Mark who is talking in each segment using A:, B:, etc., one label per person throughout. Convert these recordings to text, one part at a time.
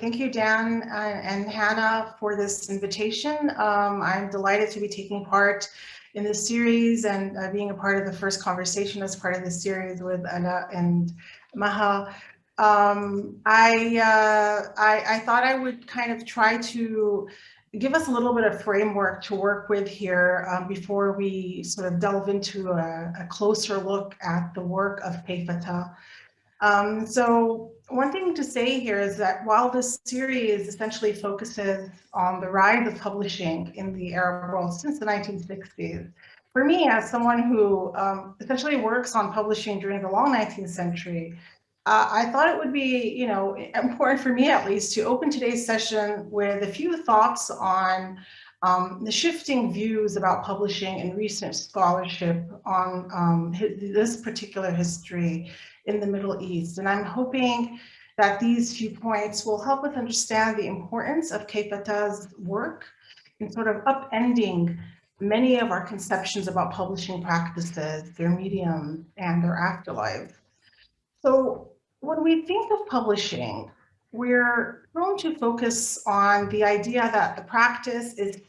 A: thank you, Dan and, and Hannah for this invitation. Um, I'm delighted to be taking part in this series and uh, being a part of the first conversation as part of the series with Anna and Maha. Um, I, uh, I, I thought I would kind of try to give us a little bit of framework to work with here um, before we sort of delve into a, a, closer look at the work of Fatah. Um, so one thing to say here is that while this series essentially focuses on the rise of publishing in the Arab world since the 1960s, for me, as someone who um, essentially works on publishing during the long 19th century, uh, I thought it would be, you know, important for me at least to open today's session with a few thoughts on um, the shifting views about publishing and recent scholarship on um, this particular history in the Middle East. And I'm hoping that these few points will help us understand the importance of Kayfa ta's work in sort of upending many of our conceptions about publishing practices, their medium, and their afterlife. So when we think of publishing, we're prone to focus on the idea that the practice is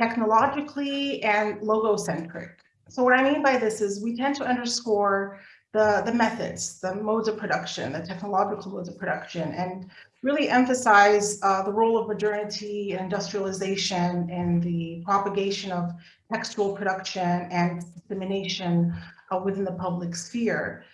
A: technologically and logocentric. So what I mean by this is we tend to underscore the, the methods, the modes of production, the technological modes of production, and really emphasize uh, the role of modernity and industrialization in the propagation of textual production and dissemination uh, within the public sphere.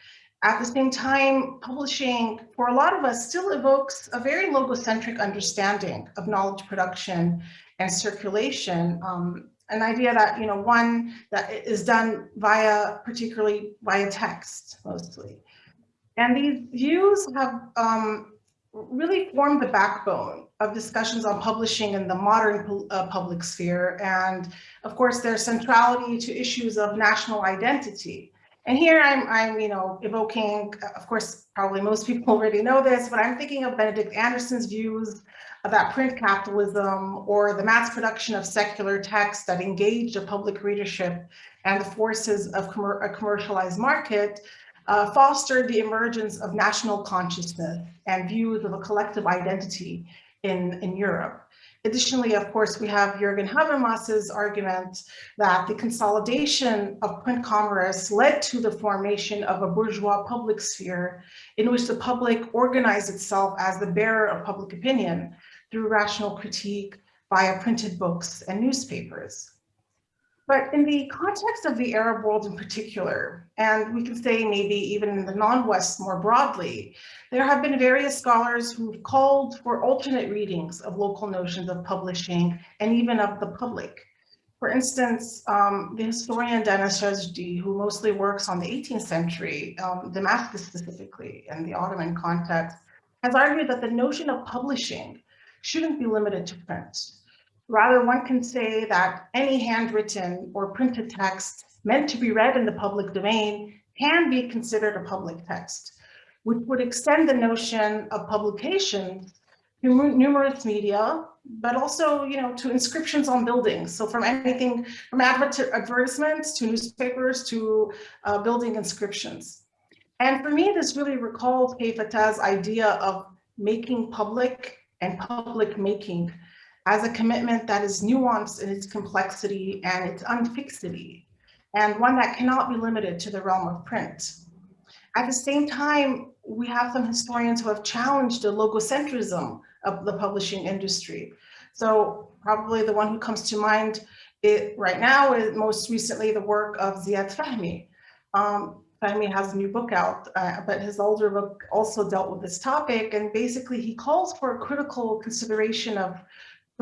A: At the same time, publishing, for a lot of us, still evokes a very logocentric understanding of knowledge production and circulation. Um, an idea that, you know, one that is done via, particularly via text, mostly. And these views have um, really formed the backbone of discussions on publishing in the modern uh, public sphere. And of course, their centrality to issues of national identity and here I'm, I'm, you know, evoking, of course, probably most people already know this, but I'm thinking of Benedict Anderson's views about print capitalism or the mass production of secular texts that engaged a public readership and the forces of a commercialized market uh, fostered the emergence of national consciousness and views of a collective identity in, in Europe. Additionally, of course, we have Jürgen Habermas's argument that the consolidation of print commerce led to the formation of a bourgeois public sphere in which the public organized itself as the bearer of public opinion through rational critique via printed books and newspapers. But in the context of the Arab world in particular, and we can say maybe even in the non-West more broadly, there have been various scholars who've called for alternate readings of local notions of publishing and even of the public. For instance, um, the historian Dana Sajdi, who mostly works on the 18th century, um, Damascus specifically, and the Ottoman context, has argued that the notion of publishing shouldn't be limited to print. Rather, one can say that any handwritten or printed text meant to be read in the public domain can be considered a public text, which would extend the notion of publication to numerous media, but also, you know, to inscriptions on buildings. So from anything from advertisements to newspapers to uh, building inscriptions. And for me, this really recalls Fatah's idea of making public and public making as a commitment that is nuanced in its complexity and its unfixity, and one that cannot be limited to the realm of print. At the same time, we have some historians who have challenged the logocentrism of the publishing industry. So probably the one who comes to mind it, right now is most recently the work of Ziad Fahmy. Um, Fahmy has a new book out, uh, but his older book also dealt with this topic. And basically he calls for a critical consideration of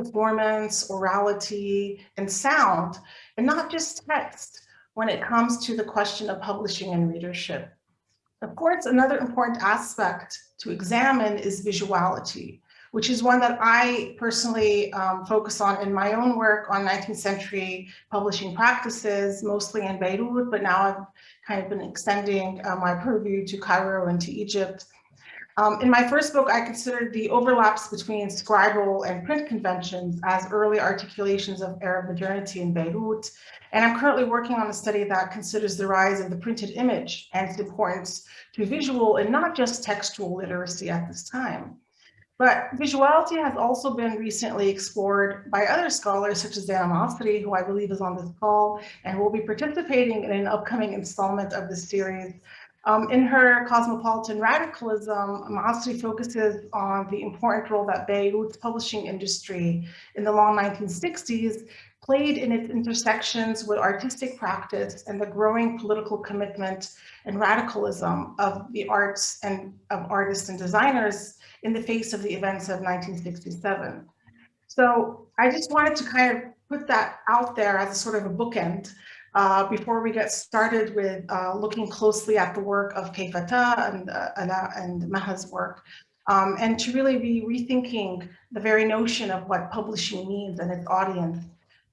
A: performance, orality, and sound, and not just text when it comes to the question of publishing and readership. Of course, another important aspect to examine is visuality, which is one that I personally um, focus on in my own work on 19th century publishing practices, mostly in Beirut, but now I've kind of been extending uh, my purview to Cairo and to Egypt um, in my first book, I considered the overlaps between scribal and print conventions as early articulations of Arab modernity in Beirut. And I'm currently working on a study that considers the rise of the printed image and its importance to visual and not just textual literacy at this time. But visuality has also been recently explored by other scholars such as Dana Maasri, who I believe is on this call and will be participating in an upcoming installment of the series. Um, in her Cosmopolitan Radicalism, Maasri focuses on the important role that Beirut's publishing industry in the long 1960s played in its intersections with artistic practice and the growing political commitment and radicalism of the arts and of artists and designers in the face of the events of 1967. So I just wanted to kind of put that out there as a sort of a bookend uh, before we get started with uh, looking closely at the work of Kayfa ta and, uh, and, uh, and Maha's work. Um, and to really be rethinking the very notion of what publishing means and its audience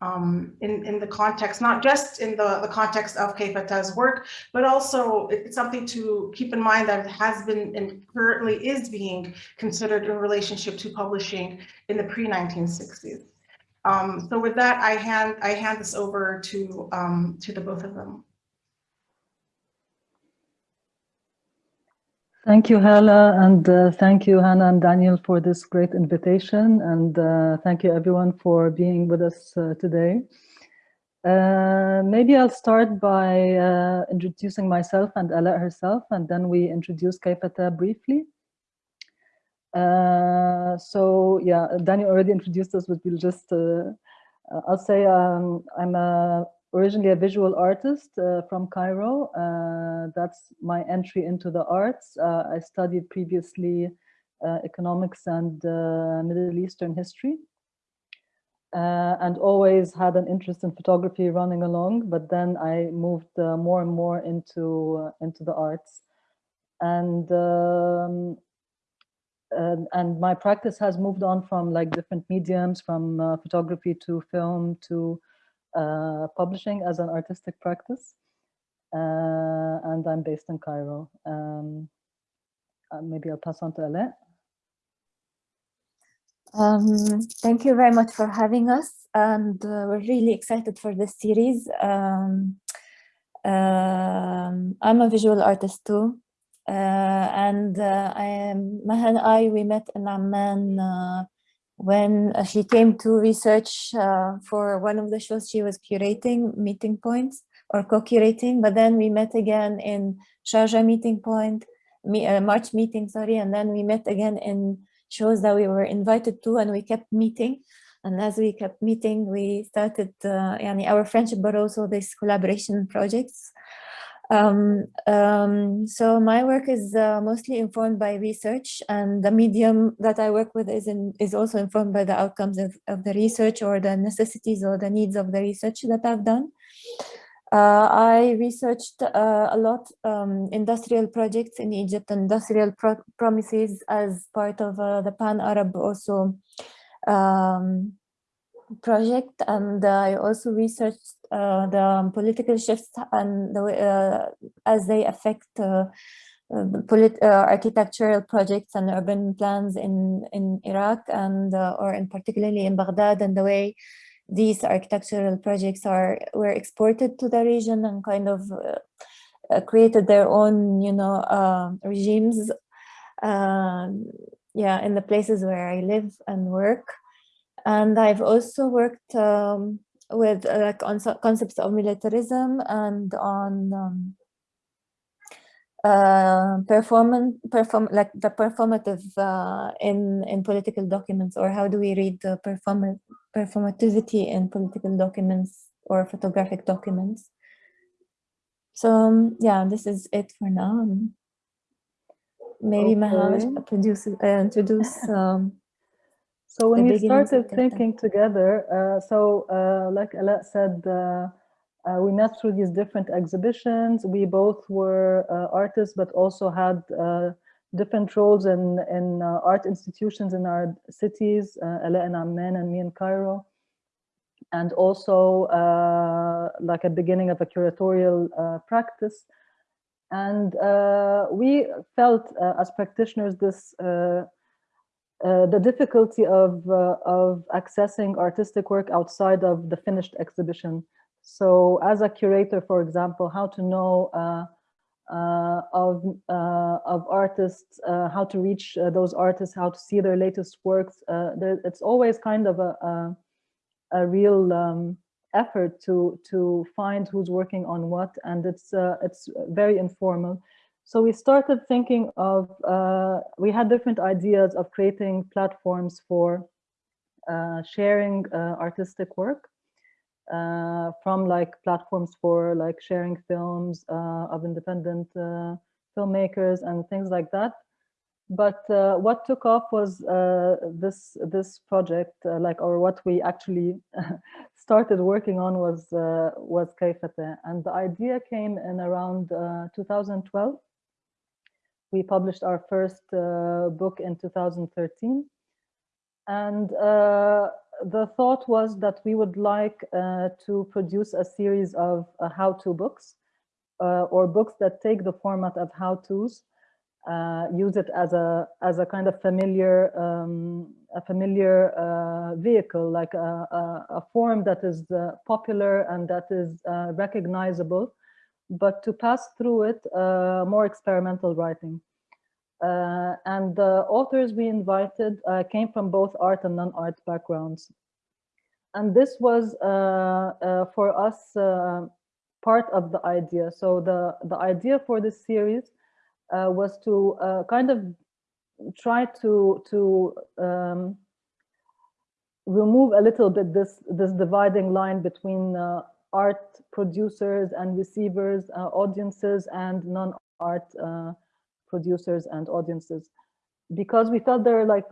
A: um, in, in the context, not just in the, the context of Kayfa ta's work, but also it's something to keep in mind that it has been and currently is being considered in relationship to publishing in the pre-1960s. Um, so with that, I hand, I hand this over to, um, to the both of them.
B: Thank you, Hala, and uh, thank you, Hannah and Daniel, for this great invitation. And uh, thank you, everyone, for being with us uh, today. Uh, maybe I'll start by uh, introducing myself and Ala herself, and then we introduce Kayfa ta briefly. Uh, so, yeah, Daniel already introduced us, but we'll just, I'll say um, I'm a originally a visual artist uh, from Cairo. Uh, that's my entry into the arts. Uh, I studied previously uh, economics and uh, Middle Eastern history. Uh, and always had an interest in photography running along, but then I moved more and more into into the arts, and um, and, and, my practice has moved on from like different mediums, from photography to film to uh, publishing as an artistic practice. Uh, and I'm based in Cairo. Um, uh, maybe I'll pass on to Ala.
C: Um, thank you very much for having us and uh, we're really excited for this series. Um, um, I'm a visual artist too uh, and uh, I Maha and I, we met in Amman when uh, she came to research uh, for one of the shows she was curating meeting points or co-curating but then we met again in Sharjah meeting point me, uh, March meeting sorry and then we met again in shows that we were invited to and we kept meeting. And as we kept meeting we started uh, yani our friendship but also this collaboration projects um, um, so my work is uh, mostly informed by research and the medium that I work with is, in, is also informed by the outcomes of, of the research or the necessities or the needs of the research that I've done. Uh, I researched uh, a lot um, industrial projects in Egypt, and industrial pro promises as part of uh, the Pan-Arab also um, project and I also researched uh, the political shifts and the uh, as they affect uh, polit architectural projects and urban plans in in Iraq and or in particularly in Baghdad and the way these architectural projects are were exported to the region and kind of uh, created their own you know uh, regimes uh, yeah in the places where I live and work and I've also worked um, with uh, like on concepts of militarism and on um, uh, performance, perform like the performative uh, in in political documents, or how do we read the perform performativity in political documents or photographic documents? So um, yeah, this is it for now. Maybe okay. Maha produce uh, introduce. Um,
B: so when we started thinking together, uh, so uh, like Ala said, uh, uh, we met through these different exhibitions. We both were uh, artists, but also had uh, different roles in, in art institutions in our cities, uh, Ala in Amman and me in Cairo. And also like a beginning of a curatorial practice. And we felt as practitioners this uh, the difficulty of, uh, of accessing artistic work outside of the finished exhibition. So as a curator, for example, how to know uh, uh, of uh, of artists, how to reach those artists, how to see their latest works. There, it's always kind of a a, a real um, effort to to find who's working on what, and it's it's very informal. So we started thinking of we had different ideas of creating platforms for sharing artistic work uh, from like platforms for like sharing films uh, of independent uh, filmmakers and things like that. But uh, what took off was uh, this this project, uh, like or what we actually started working on was was Kayfa ta, and the idea came in around 2012. We published our first book in 2013, and the thought was that we would like uh, to produce a series of uh, how-to books uh, or books that take the format of how-tos, uh, use it as a as a kind of familiar um, a familiar uh, vehicle, like a, a, a, form that is uh, popular and that is recognizable, but to pass through it more experimental writing. Uh, and the authors we invited uh, came from both art and non-art backgrounds. And this was uh, uh for us uh, part of the idea. So the, the idea for this series uh, was to kind of try to, to um, remove a little bit this, this dividing line between art producers and receivers, audiences and non-art producers and audiences because we felt there were like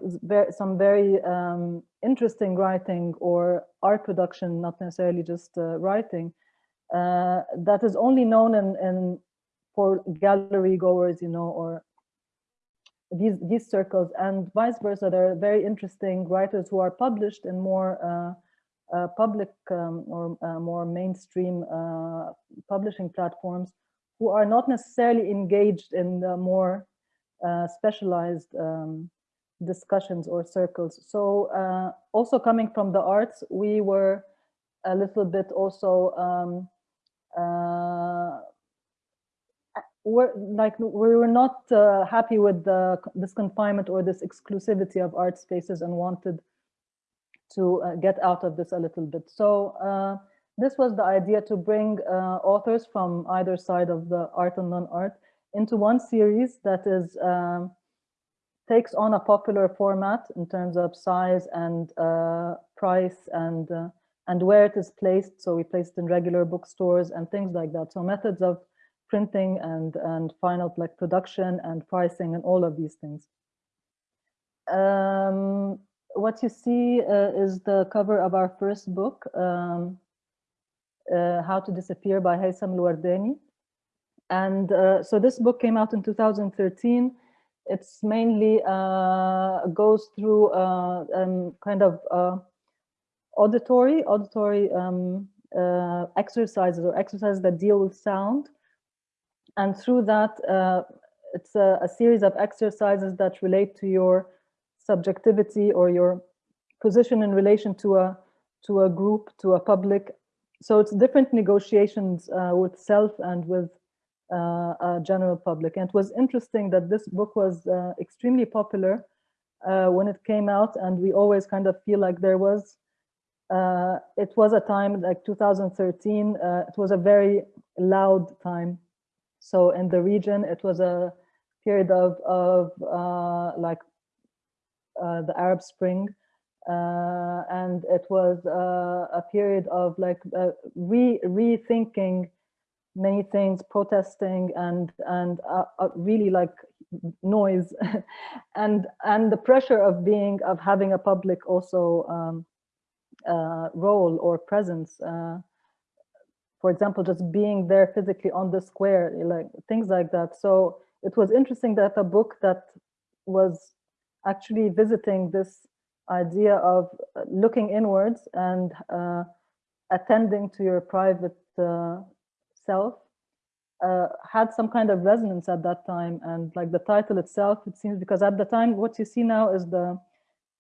B: some very um, interesting writing or art production, not necessarily just uh, writing, uh, that is only known in, in for gallery goers, you know, or these these circles, and vice versa. There are very interesting writers who are published in more uh, public um, or uh, more mainstream uh, publishing platforms who are not necessarily engaged in more uh, specialized um, discussions or circles. So uh, also coming from the arts, we were a little bit also um, we're like we were not happy with the, this confinement or this exclusivity of art spaces and wanted to uh, get out of this a little bit. So uh, this was the idea to bring authors from either side of the art and non-art into one series that is um, takes on a popular format in terms of size and uh, price and uh, and where it is placed. So we placed in regular bookstores and things like that. So methods of printing and and final like production and pricing and all of these things. Um, what you see uh, is the cover of our first book, um, uh, How to Disappear by Haytham Al-Wardani. And uh, so this book came out in 2013. It's mainly uh, goes through uh, um, kind of uh, auditory, auditory um, exercises or exercises that deal with sound. And through that, it's a, a series of exercises that relate to your subjectivity or your position in relation to a to a group, to a public. So it's different negotiations uh, with self and with uh, uh, general public. And it was interesting that this book was uh, extremely popular when it came out, and we always kind of feel like there was uh, it was a time like 2013 uh, it was a very loud time so in the region it was a period of of uh, like the arab spring and it was a period of like re rethinking many things, protesting and and uh, uh, really like noise, and and the pressure of being of having a public also um, uh, role or presence. Uh, for example, just being there physically on the square, like things like that. So it was interesting that a book that was actually visiting this idea of uh, looking inwards and uh, attending to your private uh, self uh, had some kind of resonance at that time and like the title itself it seems because at the time what you see now is the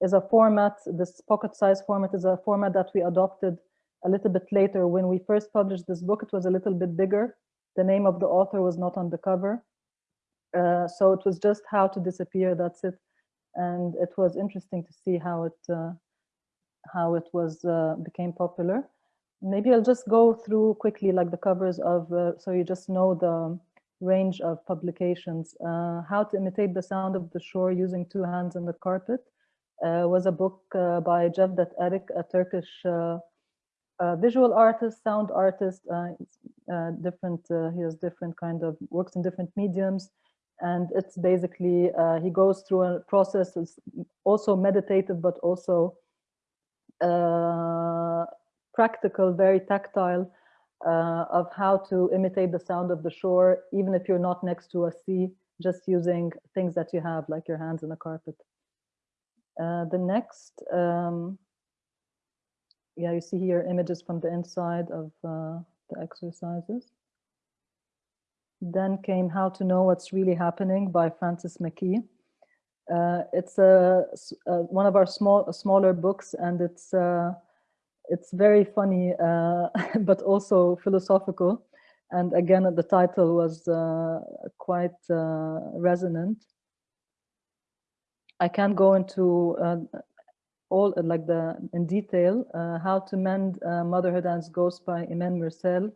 B: is a format this pocket size format is a format that we adopted a little bit later when we first published this book it was a little bit bigger The name of the author was not on the cover. Uh, so it was just how to disappear, that's it. And it was interesting to see how it, uh, how it was, uh, became popular. Maybe I'll just go through quickly like the covers of, uh, so you just know the range of publications. Uh, how to imitate the sound of the shore using two hands on the carpet uh, was a book uh, by Cevdet Erek, a Turkish visual artist, sound artist, different, he has different kind of, works in different mediums. And it's basically, uh, he goes through a process, it's also meditative, but also uh, practical, very tactile, uh, of how to imitate the sound of the shore, even if you're not next to a sea, just using things that you have, like your hands on a carpet. Uh, the next, um, yeah, you see here images from the inside of uh, the exercises. Then came How to Know What's Really Happening by Francis McKee. Uh, it's a, s- uh, one of our small, smaller books and it's uh, it's very funny, uh, but also philosophical. And again, the title was uh, quite uh, resonant. I can't go into all like the in detail. How to Mend Motherhood and Ghost by Iman Mersal,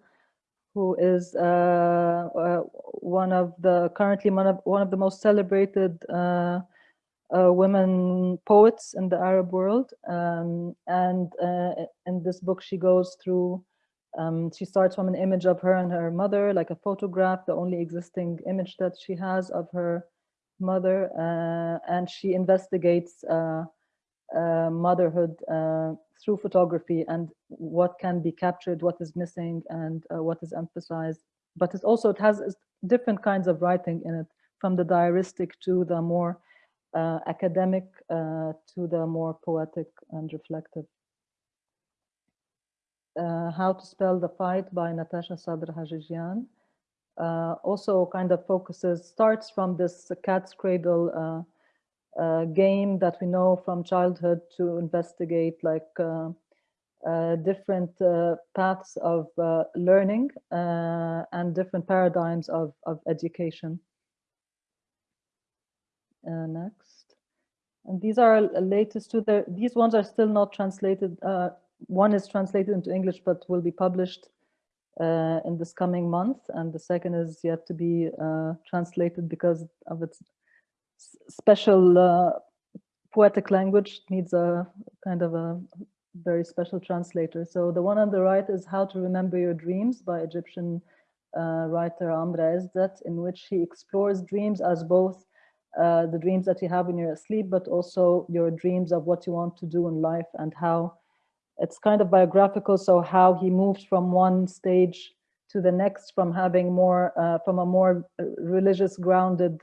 B: who is uh, uh, one of the currently one of one of the most celebrated uh, uh, women poets in the Arab world. Um, and uh, in this book, she goes through, um, she starts from an image of her and her mother, like a photograph, the only existing image that she has of her mother. Uh, and she investigates uh, motherhood uh, through photography and what can be captured, what is missing, and uh, what is emphasized. But it also, it has different kinds of writing in it, from the diaristic to the more uh, academic uh, to the more poetic and reflective. Uh, How to Spell the Fight by Natascha Sadr Haghighian. Also kind of focuses, starts from this cat's cradle uh, game that we know from childhood to investigate like uh, uh, different uh, paths of uh, learning uh, and different paradigms of, of education. Next. And these are latest to the, these ones are still not translated. One is translated into English, but will be published in this coming month. And the second is yet to be translated because of its special uh, poetic language needs a kind of a very special translator. So the one on the right is How to Remember Your Dreams by Egyptian uh, writer Amr Ezzat, in which he explores dreams as both uh, the dreams that you have when you're asleep, but also your dreams of what you want to do in life and how it's kind of biographical. So how he moved from one stage to the next, from having more, uh, from a more uh, religious grounded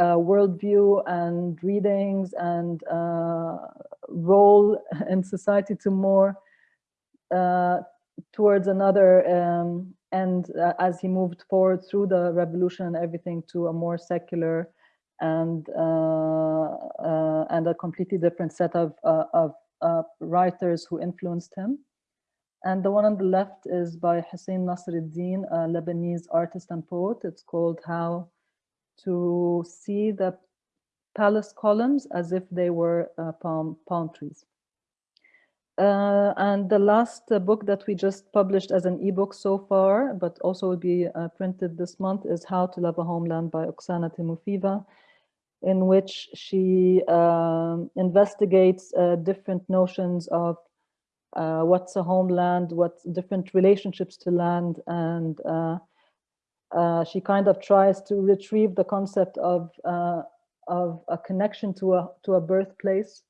B: uh, worldview and readings and uh, role in society to more uh, towards another um, end uh, as he moved forward through the revolution and everything to a more secular and uh, and a completely different set of of writers who influenced him. And the one on the left is by Hussein Nassereddine, a Lebanese artist and poet. It's called How to See the Palace Columns as if they were uh, palm, palm trees. Uh, and the last uh, book that we just published as an ebook so far, but also will be uh, printed this month, is How to Love a Homeland by Oksana Timofeva, in which she um, investigates uh, different notions of uh, what's a homeland, what different relationships to land, and uh, she kind of tries to retrieve the concept of uh, of a connection to a to a birthplace.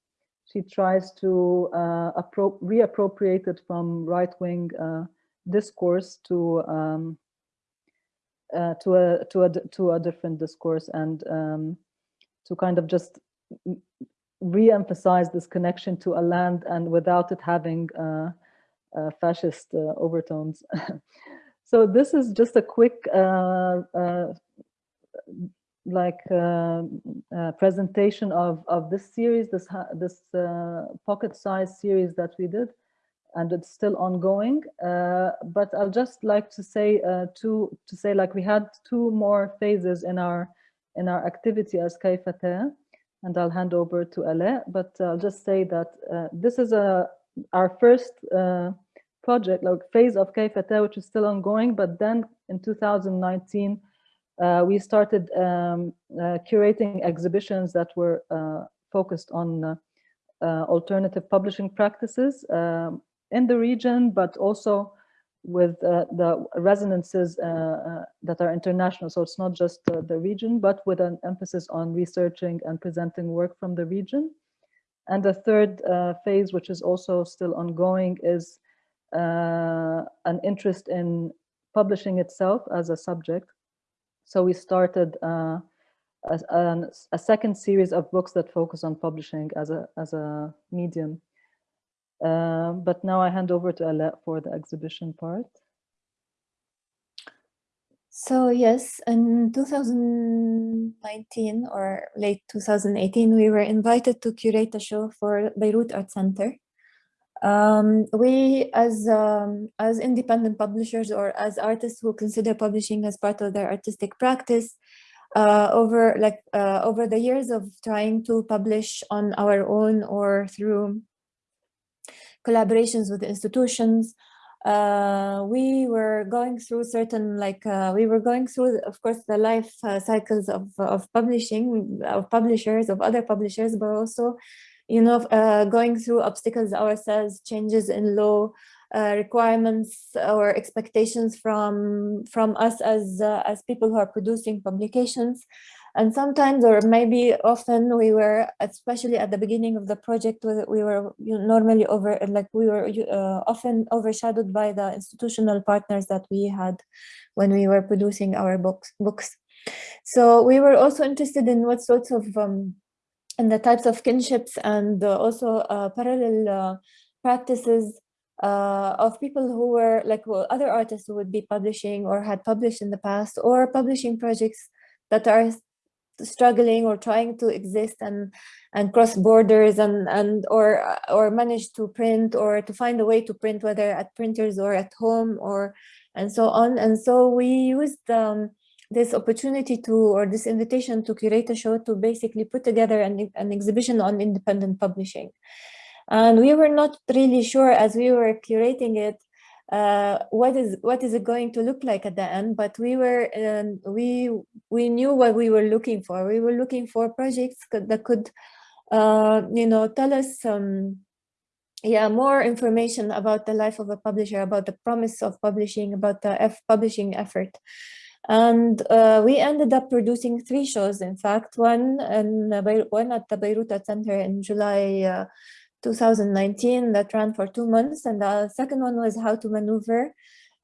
B: She tries to uh, reappropriate it from right-wing uh, discourse to um, uh, to a to a to a different discourse and um, to kind of just re-emphasize this connection to a land and without it having uh, fascist overtones. so this is just a quick uh, uh, like uh, uh, presentation of of this series, this this uh, pocket size series that we did. and it's still ongoing. Uh, but I'll just like to say two to say like we had two more phases in our in our activity as Kayfa ta, and I'll hand over to Ale. But I'll just say that this is a our first project, like phase of Kayfa ta, which is still ongoing. But then in 2019, uh, we started um, uh, curating exhibitions that were focused on alternative publishing practices. Um, in the region, but also with uh, the resonances uh, uh, that are international. So it's not just the region, but with an emphasis on researching and presenting work from the region. And the third uh, phase, which is also still ongoing, is uh, an interest in publishing itself as a subject. So we started uh, a, a, second series of books that focus on publishing as a, as a medium. Uh, but now I hand over to Ala for the exhibition part.
C: So yes, in 2019 or late 2018, we were invited to curate a show for Beirut Art Center. Um, we, as um, as independent publishers or as artists who consider publishing as part of their artistic practice, uh, over like uh, over the years of trying to publish on our own or through collaborations with institutions. Uh, we were going through certain like uh, we were going through of course the life uh, cycles of of publishing of publishers of other publishers but also you know uh, going through obstacles ourselves changes in law uh, requirements or expectations from from us as uh, as people who are producing publications and sometimes, or maybe often, we were, especially at the beginning of the project, we were normally over, like we were uh, often overshadowed by the institutional partners that we had when we were producing our books. books. So we were also interested in what sorts of, um, and the types of kinships and uh, also uh, parallel uh, practices uh, of people who were like well, other artists who would be publishing or had published in the past or publishing projects that are struggling or trying to exist and and cross borders and and or or manage to print or to find a way to print whether at printers or at home or and so on. And so we used um, this opportunity to or this invitation to curate a show to basically put together an, an exhibition on independent publishing. And we were not really sure as we were curating it uh, what is what is it going to look like at the end but we were um, we we knew what we were looking for. We were looking for projects that could uh, you know tell us um, yeah more information about the life of a publisher about the promise of publishing about the F publishing effort and uh, we ended up producing three shows in fact one and one at the Beirut Center in July uh, 2019 that ran for two months. And the second one was how to maneuver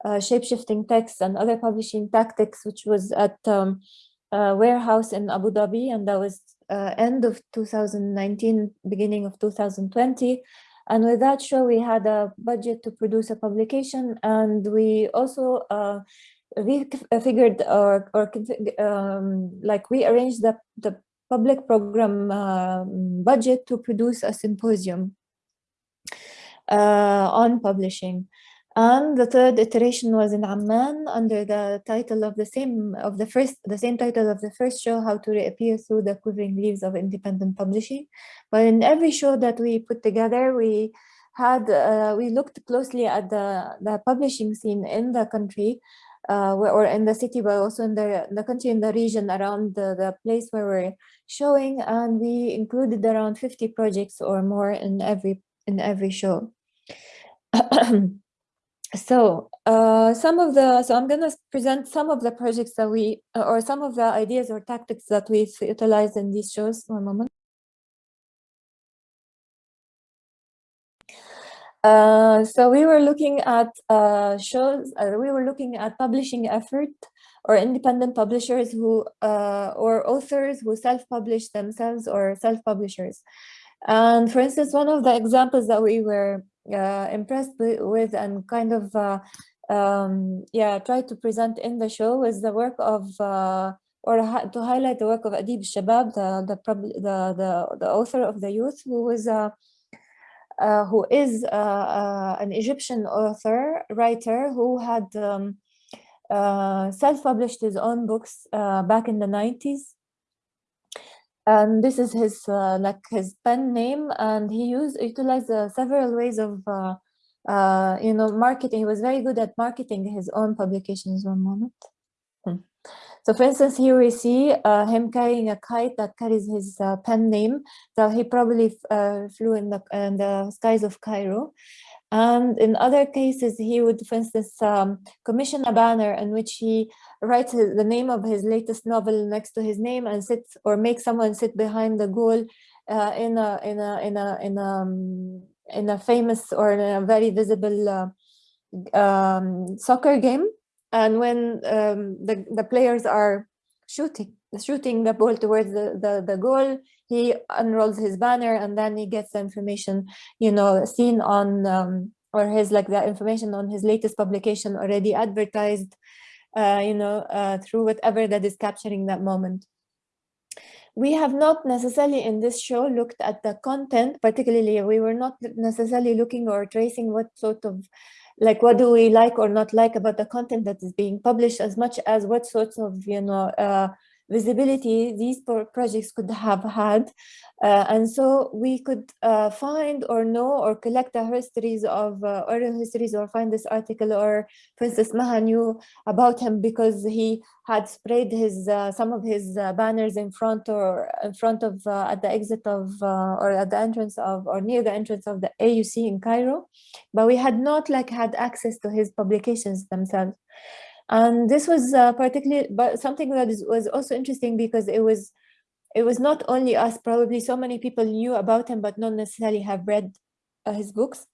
C: uh, shape-shifting text and other publishing tactics, which was at um, a warehouse in Abu Dhabi. And that was uh, end of 2019, beginning of 2020. And with that show, we had a budget to produce a publication. And we also uh, we figured or, or um, like we arranged the, the public program uh, budget to produce a symposium uh, on publishing. And the third iteration was in Amman under the title of the same of the first the same title of the first show, How to Reappear Through the Quivering Leaves of Independent Publishing. But in every show that we put together, we had uh, we looked closely at the the publishing scene in the country uh, or in the city, but also in the, the country, in the region around the, the place where we're showing. And we included around 50 projects or more in every, in every show. so uh, some of the, so I'm gonna present some of the projects that we, or some of the ideas or tactics that we've utilized in these shows. One moment. Uh, so we were looking at uh, shows, uh, we were looking at publishing effort or independent publishers who, uh, or authors who self-publish themselves or self-publishers. And for instance, one of the examples that we were uh, impressed with and kind of, um, yeah, tried to present in the show was the work of or to highlight the work of Adib Shabab, the the, the the the author of the youth, who was uh, who is uh, uh, an Egyptian author, writer, who had um, uh, self-published his own books uh, back in the 90s. And this is his uh, like his pen name, and he used utilized several ways of you know marketing. He was very good at marketing his own publications. One moment. Hmm. So for instance, here we see uh, him carrying a kite that carries his uh, pen name. So he probably uh, flew in the, in the skies of Cairo. And in other cases, he would, for instance, um, commission a banner in which he writes the name of his latest novel next to his name and sits or make someone sit behind the goal uh, in a in a in a in a um, in a famous or in a very visible uh, um, soccer game and when um, the, the players are shooting, shooting the ball towards the, the, the goal, he unrolls his banner and then he gets the information, you know, seen on, um, or his like the information on his latest publication already advertised, uh, you know, uh, through whatever that is capturing that moment. We have not necessarily in this show looked at the content, particularly we were not necessarily looking or tracing what sort of like what do we like or not like about the content that is being published as much as what sorts of you know uh, visibility these projects could have had uh, and so we could uh, find or know or collect the histories of uh, oral histories or find this article or Princess Maha knew about him because he had sprayed his uh, some of his uh, banners in front or in front of uh, at the exit of or at the entrance of or near the entrance of the AUC in Cairo. But we had not like had access to his publications themselves and this was uh, particularly but something that is, was also interesting because it was it was not only us probably so many people knew about him but not necessarily have read uh, his books.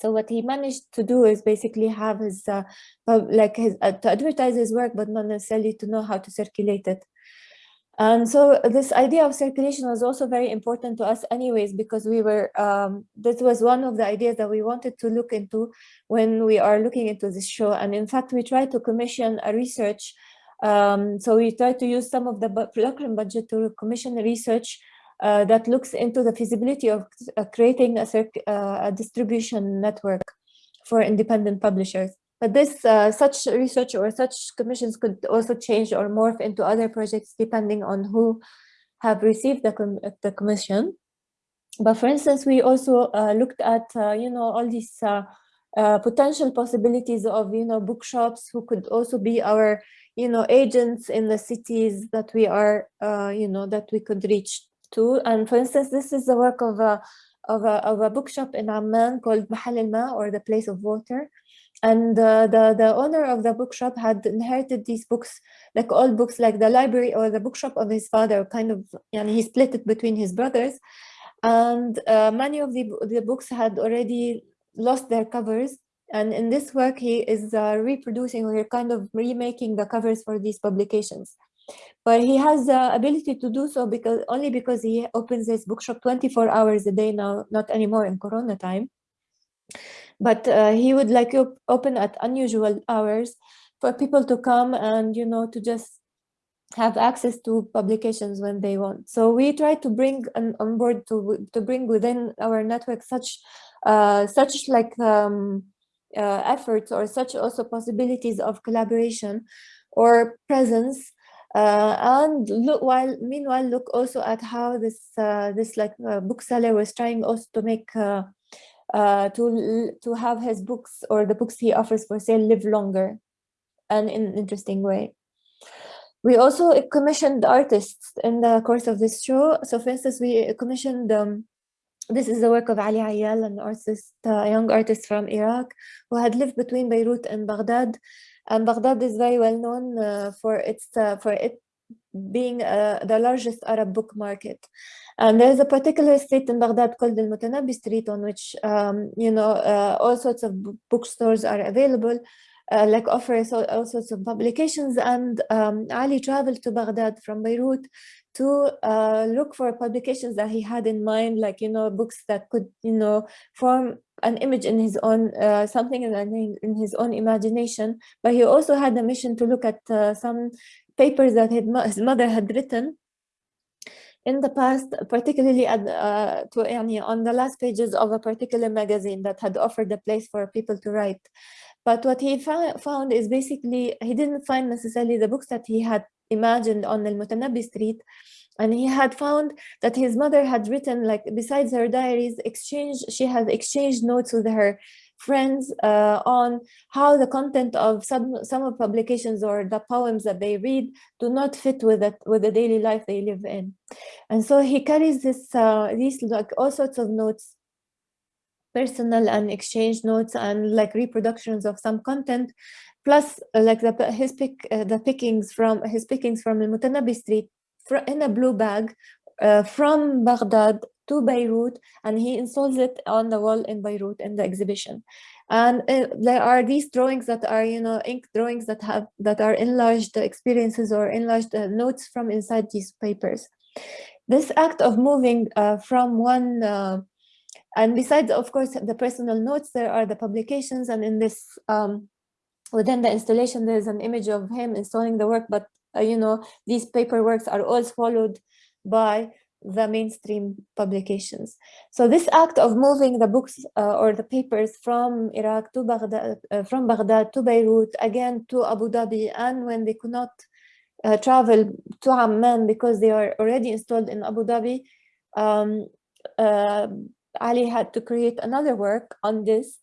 C: So what he managed to do is basically have his uh, like his uh, to advertise his work but not necessarily to know how to circulate it and so this idea of circulation was also very important to us anyways, because we were, um, this was one of the ideas that we wanted to look into when we are looking into this show. And in fact, we tried to commission a research. Um, so we tried to use some of the Locrine budget to commission research uh, that looks into the feasibility of uh, creating a, uh, a distribution network for independent publishers. But this uh, such research or such commissions could also change or morph into other projects depending on who have received the, com the commission. But for instance, we also uh, looked at, uh, you know, all these uh, uh, potential possibilities of, you know, bookshops who could also be our, you know, agents in the cities that we are, uh, you know, that we could reach to. And for instance, this is the work of a, of a, of a bookshop in Amman called Mahal al-Ma or the place of water and uh, the the owner of the bookshop had inherited these books like all books like the library or the bookshop of his father kind of and he split it between his brothers. And uh, many of the, the books had already lost their covers. And in this work he is uh, reproducing or kind of remaking the covers for these publications. But he has the ability to do so because only because he opens his bookshop 24 hours a day now not anymore in corona time but uh, he would like op open at unusual hours for people to come and you know to just have access to publications when they want. So we try to bring an, on board to to bring within our network such uh, such like um, uh, efforts or such also possibilities of collaboration or presence uh, and look while meanwhile look also at how this uh, this like uh, bookseller was trying also to make uh, to to have his books or the books he offers for sale live longer and in an interesting way. We also commissioned artists in the course of this show. So for instance, we commissioned, um, this is the work of Ali Ayal, an artist, a young artist from Iraq, who had lived between Beirut and Baghdad. And Baghdad is very well known uh, for its uh, for it being uh, the largest Arab book market. And there's a particular street in Baghdad called the Mutanabbi Street on which, um, you know, uh, all sorts of bookstores are available, uh, like offers all, all, sorts of publications. And um, Ali traveled to Baghdad from Beirut to uh, look for publications that he had in mind, like, you know, books that could, you know, form an image in his own, uh, something in, in his own imagination. But he also had a mission to look at uh, some papers that his mother had written in the past, particularly at, uh, to, on the last pages of a particular magazine that had offered a place for people to write. But what he found is basically, he didn't find necessarily the books that he had imagined on El Mutanabbi Street. And he had found that his mother had written, like besides her diaries, exchange, she had exchanged notes with her friends uh, on how the content of some, some of publications or the poems that they read do not fit with it, with the daily life they live in. And so he carries this, uh, these like all sorts of notes personal and exchange notes and like reproductions of some content plus uh, like the his pick uh, the pickings from his pickings from the Mutanabbi street in a blue bag uh, from Baghdad to Beirut and he installs it on the wall in Beirut in the exhibition and uh, there are these drawings that are you know ink drawings that have that are enlarged experiences or enlarged uh, notes from inside these papers this act of moving uh, from one uh, and besides, of course, the personal notes, there are the publications. And in this, um, within the installation, there's an image of him installing the work. But, uh, you know, these paperworks are all followed by the mainstream publications. So this act of moving the books uh, or the papers from Iraq to Baghdad, uh, from Baghdad to Beirut, again to Abu Dhabi, and when they could not uh, travel to Amman because they are already installed in Abu Dhabi, um, uh, Ali had to create another work on this.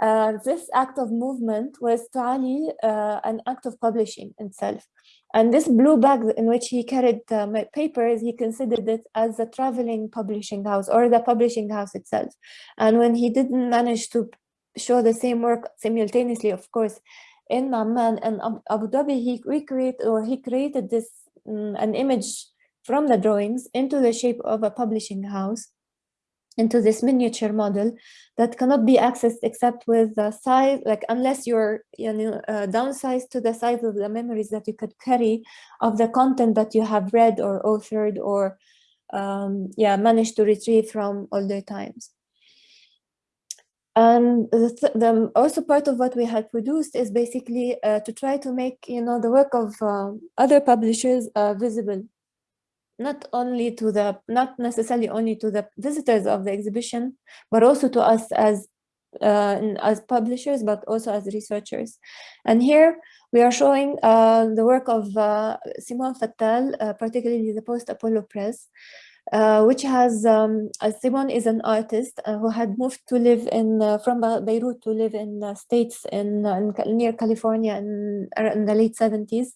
C: Uh, this act of movement was to Ali uh, an act of publishing itself. And this blue bag in which he carried my papers, he considered it as a traveling publishing house or the publishing house itself. And when he didn't manage to show the same work simultaneously, of course, in Amman and Abu Dhabi, he recreated or he created this um, an image from the drawings into the shape of a publishing house into this miniature model that cannot be accessed except with the size, like unless you're you know, uh, downsized to the size of the memories that you could carry of the content that you have read or authored or um, yeah, managed to retrieve from older times. And the, th the, also part of what we had produced is basically uh, to try to make, you know, the work of uh, other publishers uh, visible not only to the not necessarily only to the visitors of the exhibition but also to us as uh, as publishers but also as researchers. And here we are showing uh, the work of uh, Simone Fattal uh, particularly the post Apollo press uh, which has um, Simone is an artist uh, who had moved to live in from Beirut to live in states in, in near California in, in the late 70s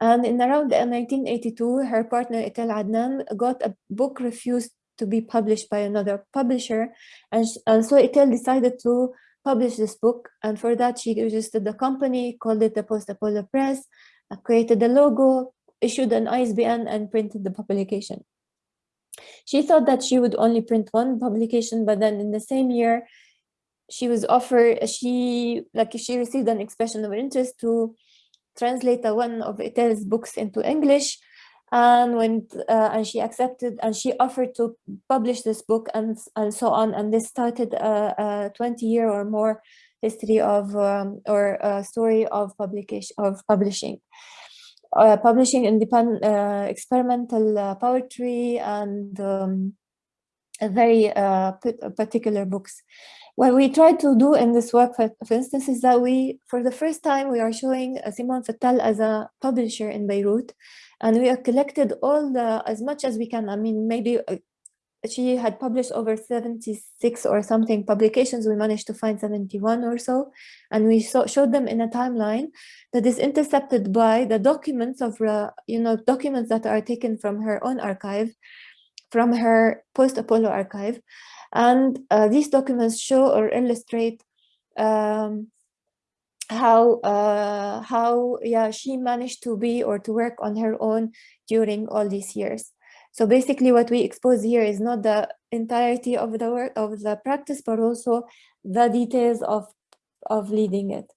C: and in around 1982, her partner Etel Adnan got a book refused to be published by another publisher. And, and so Etel decided to publish this book. And for that, she registered the company, called it the Post Apollo Press, uh, created the logo, issued an ISBN, and printed the publication. She thought that she would only print one publication, but then in the same year, she was offered, she like she received an expression of interest to translate one of Etel's books into English. And when uh, and she accepted and she offered to publish this book and and so on. And this started a, a 20 year or more history of um, or story of publication of publishing. Uh, publishing independent uh, experimental uh, poetry and um, very uh, particular books what we try to do in this work, for, for, instance, is that we, for the first time, we are showing Simone Fattal as a publisher in Beirut, and we have collected all the, as much as we can. I mean, maybe uh, she had published over 76 or something publications. We managed to find 71 or so, and we saw, showed them in a timeline that is intercepted by the documents of, uh, you know, documents that are taken from her own archive, from her post-Apollo archive. And uh, these documents show or illustrate um, how uh, how yeah she managed to be or to work on her own during all these years. So basically, what we expose here is not the entirety of the work of the practice, but also the details of of leading it.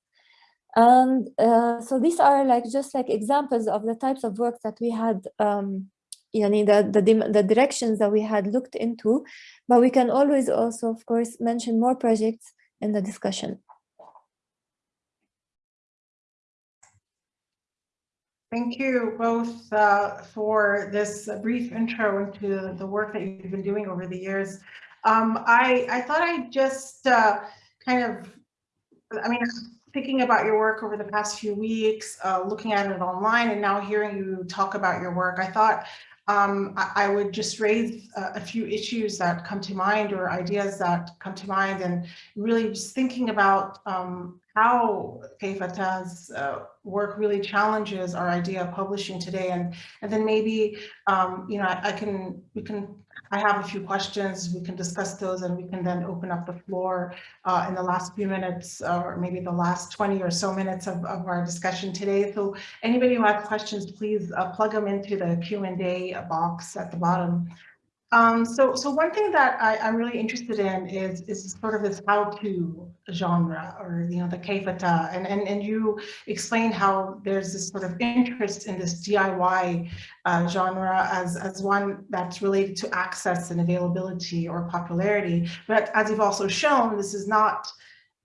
C: And uh, so these are like just like examples of the types of work that we had um, yani the, the, the directions that we had looked into, but we can always also, of course, mention more projects in the discussion.
A: Thank you both uh, for this brief intro into the work that you've been doing over the years. Um, I, I thought I'd just uh, kind of, I mean, thinking about your work over the past few weeks, uh, looking at it online and now hearing you talk about your work, I thought um, I, I, would just raise a, a, few issues that come to mind or ideas that come to mind and really just thinking about um, how Kayfa ta's uh, work really challenges our idea of publishing today. And, and then maybe, um, you know, I, I, can, we can, I have a few questions, we can discuss those and we can then open up the floor uh, in the last few minutes or maybe the last 20 or so minutes of, of our discussion today. So anybody who has questions, please uh, plug them into the Q&A box at the bottom. Um, so, so one thing that I, am really interested in is is sort of this how-to genre, or you know, the Kayfa ta, and and and you explain how there's this sort of interest in this DIY uh, genre as as one that's related to access and availability or popularity. But as you've also shown, this is not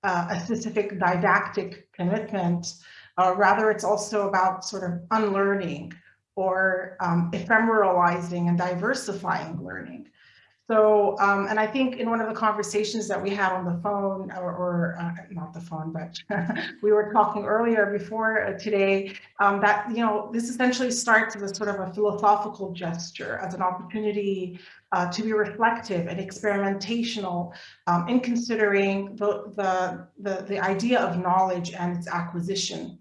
A: uh, a specific didactic commitment. Uh, rather, it's also about sort of unlearning or um, ephemeralizing and diversifying learning. So, um, and I think in one of the conversations that we had on the phone, or, or uh, not the phone, but we were talking earlier before uh, today, um, that, you know, this essentially starts as a sort of a philosophical gesture, as an opportunity uh, to be reflective and experimentational um, in considering the, the, the, the idea of knowledge and its acquisition.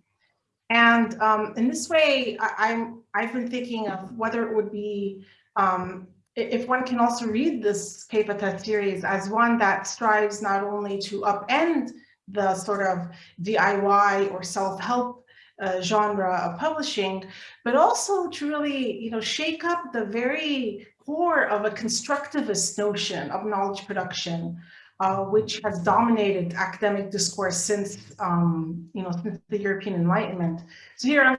A: And um, in this way, I, am I've been thinking of whether it would be um, if one can also read this Kayfa ta series as one that strives not only to upend the sort of DIY or self-help uh, genre of publishing, but also to really, you know, shake up the very core of a constructivist notion of knowledge production, uh, which has dominated academic discourse since, um, you know, since the European Enlightenment. So here I'm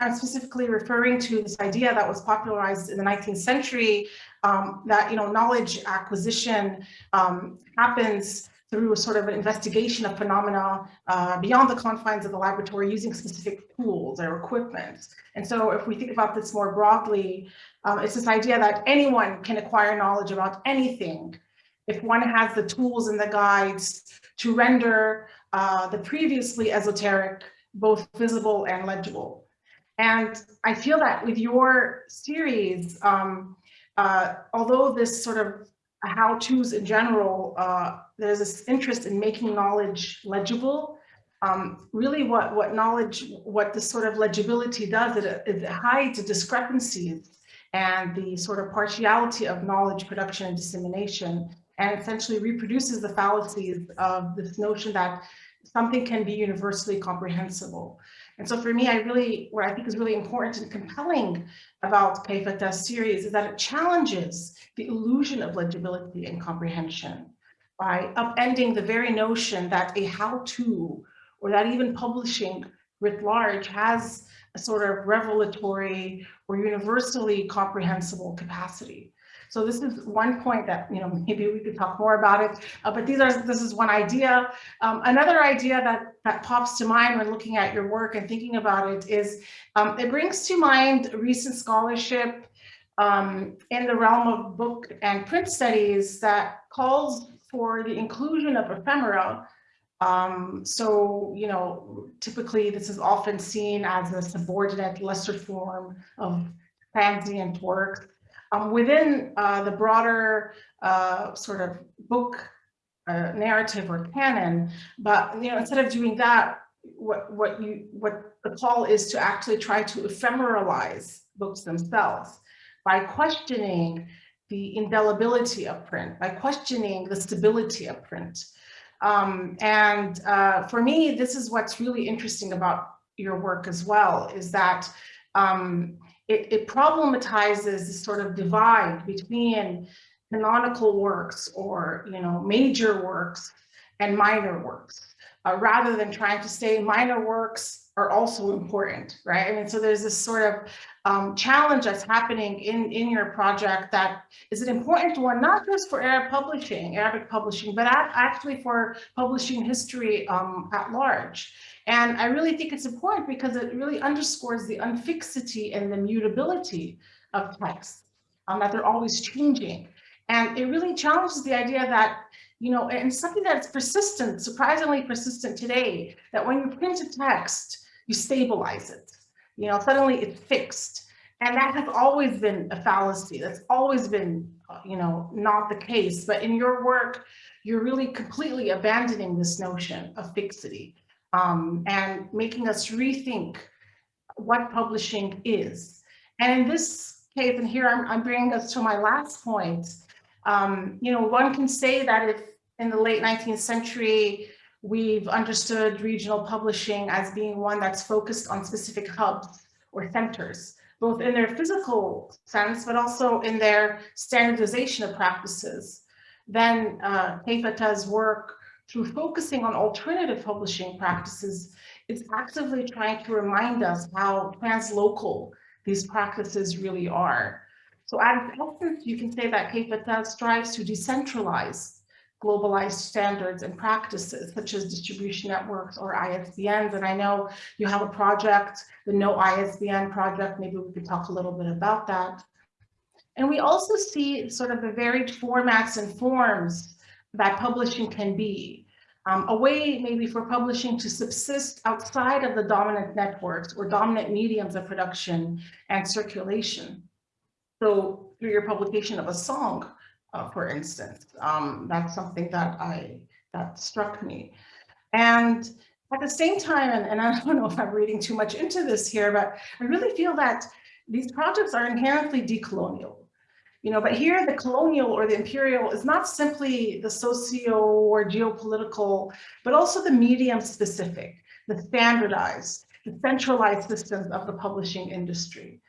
A: I'm specifically referring to this idea that was popularized in the 19th century um, that you know knowledge acquisition um, happens through a sort of an investigation of phenomena uh, beyond the confines of the laboratory using specific tools or equipment. And so if we think about this more broadly, um, it's this idea that anyone can acquire knowledge about anything if one has the tools and the guides to render uh, the previously esoteric both visible and legible. And I feel that with your series, um, uh, although this sort of how-tos in general, uh, there's this interest in making knowledge legible. Um, really what, what knowledge, what this sort of legibility does, it, it hides the discrepancies and the sort of partiality of knowledge production and dissemination, and essentially reproduces the fallacies of this notion that something can be universally comprehensible. And so for me, I really, what I think is really important and compelling about Kayfa ta's series is that it challenges the illusion of legibility and comprehension by upending the very notion that a how-to or that even publishing writ large has a sort of revelatory or universally comprehensible capacity. So this is one point that, you know, maybe we could talk more about it, uh, but these are, this is one idea. Um, another idea that, that pops to mind when looking at your work and thinking about it is, um, it brings to mind recent scholarship um, in the realm of book and print studies that calls for the inclusion of ephemera. Um, so, you know, typically this is often seen as a subordinate, lesser form of transient work um, within uh, the broader uh, sort of book uh, narrative or canon, but you know, instead of doing that, what what you what the call is to actually try to ephemeralize books themselves by questioning the indelibility of print, by questioning the stability of print. Um, and uh, for me, this is what's really interesting about your work as well, is that um, it, it problematizes this sort of divide between canonical works or, you know, major works and minor works, uh, rather than trying to say minor works are also important, right? I mean, so there's this sort of um, challenge that's happening in, in your project that is an important one, not just for Arab publishing, Arabic publishing, but actually for publishing history um, at large. And I really think it's important because it really underscores the unfixity and the mutability of texts, um, that they're always changing. And it really challenges the idea that you know, and something that's persistent, surprisingly persistent today, that when you print a text, you stabilize it. You know, suddenly it's fixed. And that has always been a fallacy. That's always been, uh, you know, not the case. But in your work, you're really completely abandoning this notion of fixity um, and making us rethink what publishing is. And in this case, and here I'm, I'm bringing us to my last point, um, you know, one can say that if in the late 19th century, we've understood regional publishing as being one that's focused on specific hubs or centers, both in their physical sense, but also in their standardization of practices. Then uh, work through focusing on alternative publishing practices is actively trying to remind us how translocal these practices really are. So at essence, you can say that Kayfa ta strives to decentralize globalized standards and practices such as distribution networks or ISBNs. And I know you have a project, the No ISBN project, maybe we could talk a little bit about that. And we also see sort of the varied formats and forms that publishing can be. Um, a way maybe for publishing to subsist outside of the dominant networks or dominant mediums of production and circulation. So through your publication of a song, uh, for instance. Um, that's something that I that struck me. And at the same time, and, and I don't know if I'm reading too much into this here, but I really feel that these projects are inherently decolonial. You know, but here the colonial or the imperial is not simply the socio or geopolitical, but also the medium specific, the standardized, the centralized systems of the publishing industry.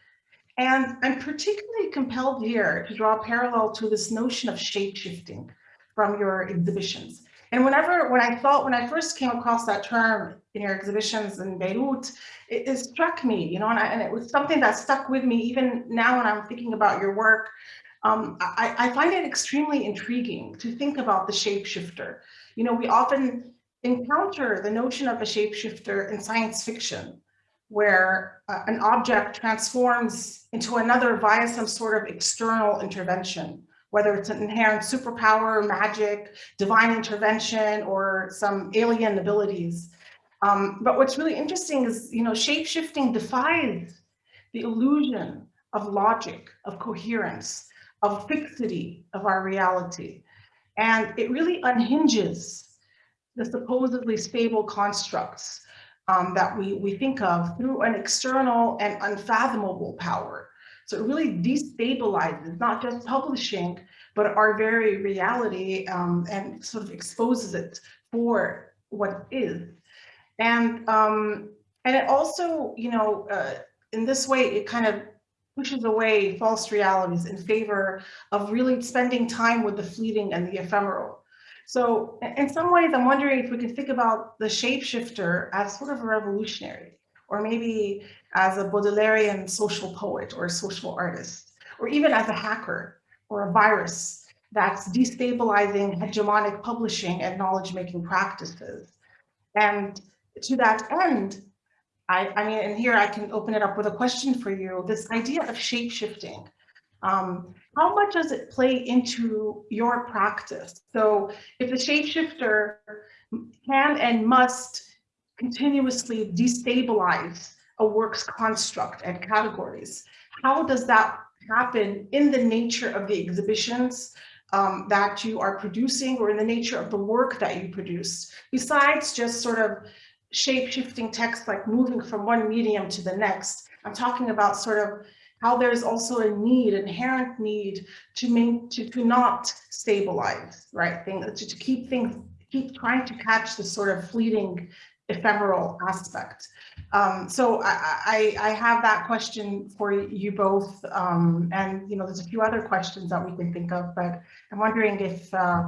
A: And I'm particularly compelled here to draw a parallel to this notion of shape shifting from your exhibitions. And whenever, when I thought, when I first came across that term in your exhibitions in Beirut, it, it struck me, you know, and, I, and, it was something that stuck with me even now when I'm thinking about your work. Um, I, I find it extremely intriguing to think about the shapeshifter. You know, we often encounter the notion of a shapeshifter in science fiction, where uh, an object transforms into another via some sort of external intervention, whether it's an inherent superpower, magic, divine intervention, or some alien abilities. Um, but what's really interesting is, you know, shape-shifting defies the illusion of logic, of coherence, of fixity of our reality. And it really unhinges the supposedly stable constructs um, that we, we think of through an external and unfathomable power. So it really destabilizes not just publishing, but our very reality um, and sort of exposes it for what is. And, um, and it also, you know, uh, in this way, it kind of pushes away false realities in favor of really spending time with the fleeting and the ephemeral. So in some ways, I'm wondering if we can think about the shapeshifter as sort of a revolutionary, or maybe as a Baudelairean social poet or a social artist, or even as a hacker or a virus that's destabilizing hegemonic publishing and knowledge-making practices. And to that end, I, I mean, and here I can open it up with a question for you, this idea of shapeshifting. Um, how much does it play into your practice? So if the shapeshifter can and must continuously destabilize a work's construct and categories, how does that happen in the nature of the exhibitions um, that you are producing or in the nature of the work that you produce, besides just sort of shape-shifting text like moving from one medium to the next. I'm talking about sort of how there's also a need, inherent need to make, to, to not stabilize, right? Things, to, to keep things, keep trying to catch the sort of fleeting ephemeral aspect. Um, so I, I, I, have that question for you both. Um, and, you know, there's a few other questions that we can think of, but I'm wondering if uh,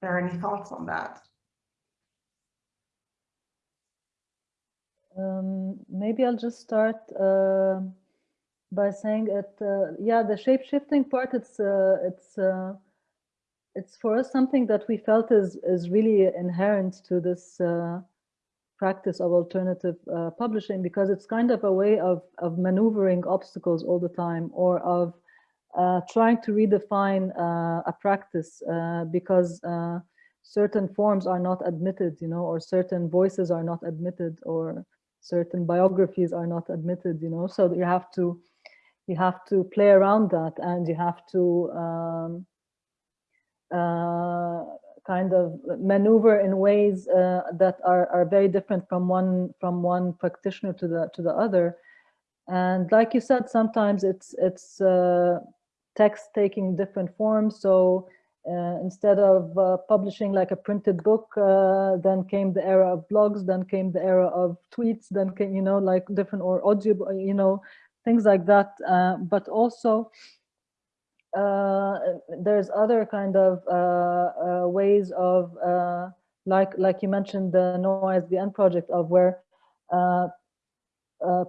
A: there are any thoughts on that.
B: Um, maybe I'll just start uh, by saying it. Uh, yeah, the shape shifting part. It's uh, it's uh, it's for us something that we felt is is really inherent to this uh, practice of alternative uh, publishing because it's kind of a way of of maneuvering obstacles all the time or of trying to redefine a practice because certain forms are not admitted, you know, or certain voices are not admitted, or certain biographies are not admitted, you know, so you have to you have to play around that and you have to um, uh, kind of maneuver in ways uh, that are, are very different from one from one practitioner to the to the other. And like you said sometimes it's it's uh, text taking different forms. So uh, instead of uh, publishing like a printed book, uh, then came the era of blogs, then came the era of tweets, then came, you know, like different or audio, you know, things like that. Uh, but also, uh, there's other kind of uh, ways of, like, like you mentioned, the No ISBN project of where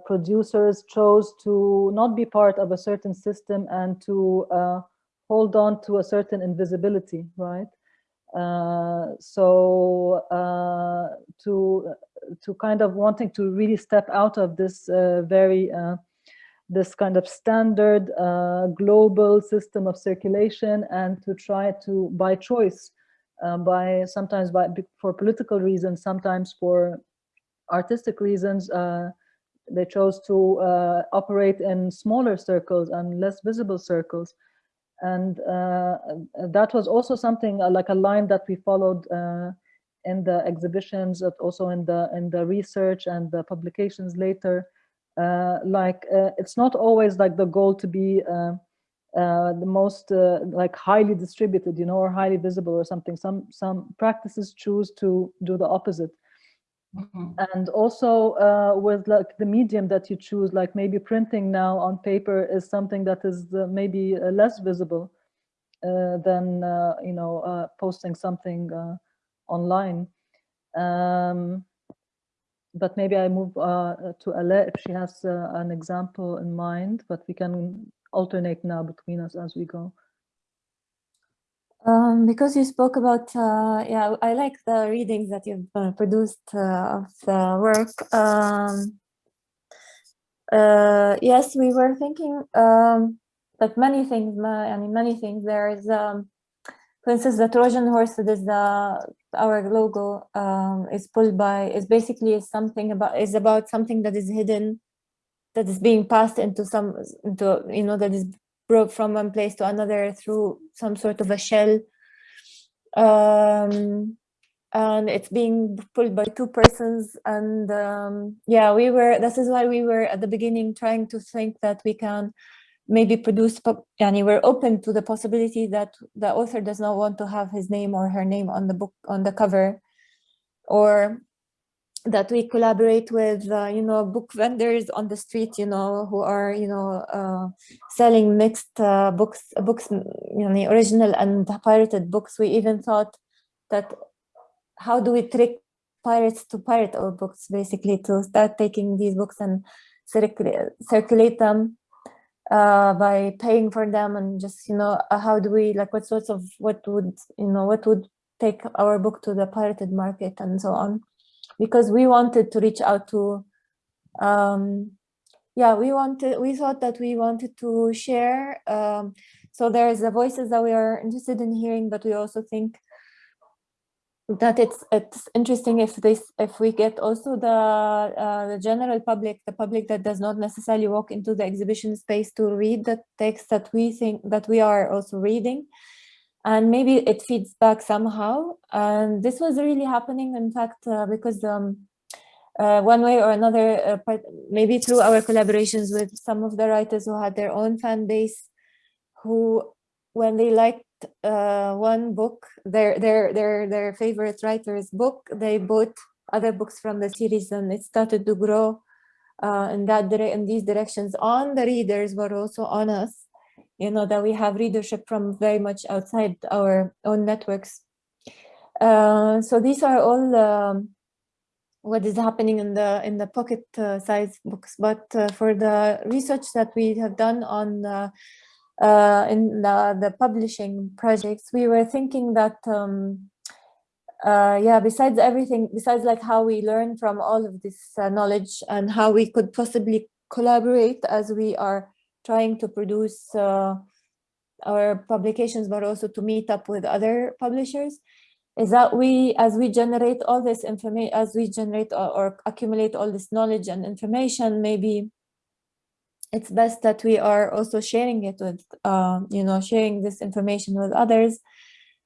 B: producers chose to not be part of a certain system and to hold on to a certain invisibility, right? Uh, so uh, to to kind of wanting to really step out of this uh, very uh, this kind of standard uh, global system of circulation and to try to by choice uh, by sometimes by for political reasons sometimes for artistic reasons they chose to operate in smaller circles and less visible circles and uh, that was also something uh, like a line that we followed uh, in the exhibitions, also in the in the research and the publications later. Like it's not always like the goal to be uh, the most uh, like highly distributed, you know, or highly visible or something. Some some practices choose to do the opposite. Mm -hmm. And also uh, with like the medium that you choose, like maybe printing now on paper is something that is uh, maybe uh, less visible uh, than, uh, you know, uh, posting something online. Um, but maybe I move to Ala if she has an example in mind, but we can alternate now between us as we go.
C: Um, because you spoke about, uh, yeah, I like the readings that you've uh, produced uh, of the work. Um, uh, yes, we were thinking um, that many things, I mean, many things. There is, um, for instance, the Trojan horse that is the our logo um, is pulled by is basically something about is about something that is hidden, that is being passed into some into you know that is brought from one place to another through some sort of a shell. Um, and it's being pulled by two persons. And um, yeah, we were, this is why we were at the beginning trying to think that we can maybe produce, and we're open to the possibility that the author does not want to have his name or her name on the book, on the cover, or that we collaborate with, uh, you know, book vendors on the street, you know, who are, you know, uh, selling mixed uh, books, books, you know, original and pirated books. We even thought that how do we trick pirates to pirate our books, basically, to start taking these books and circulate, circulate them uh, by paying for them and just, you know, uh, how do we, like, what sorts of, what would, you know, what would take our book to the pirated market and so on. Because we wanted to reach out to um, yeah we wanted we thought that we wanted to share um, so there's the voices that we are interested in hearing but we also think that it's it's interesting if this if we get also the uh, the general public the public that does not necessarily walk into the exhibition space to read the text that we think that we are also reading and maybe it feeds back somehow. And this was really happening, in fact, uh, because um, uh, one way or another, uh, maybe through our collaborations with some of the writers who had their own fan base, who, when they liked uh, one book, their their their their favorite writer's book, they bought other books from the series, and it started to grow uh, in that in these directions. On the readers, but also on us. You know, that we have readership from very much outside our own networks. Uh, so these are all um, what is happening in the in the pocket uh, size books. But uh, for the research that we have done on uh, uh, in the, the publishing projects we were thinking that um, uh, yeah besides everything besides like how we learn from all of this uh, knowledge and how we could possibly collaborate as we are trying to produce our publications but also to meet up with other publishers is that we, as we generate all this information, as we generate or, or, accumulate all this knowledge and information, maybe it's best that we are also sharing it with, uh, you know, sharing this information with others,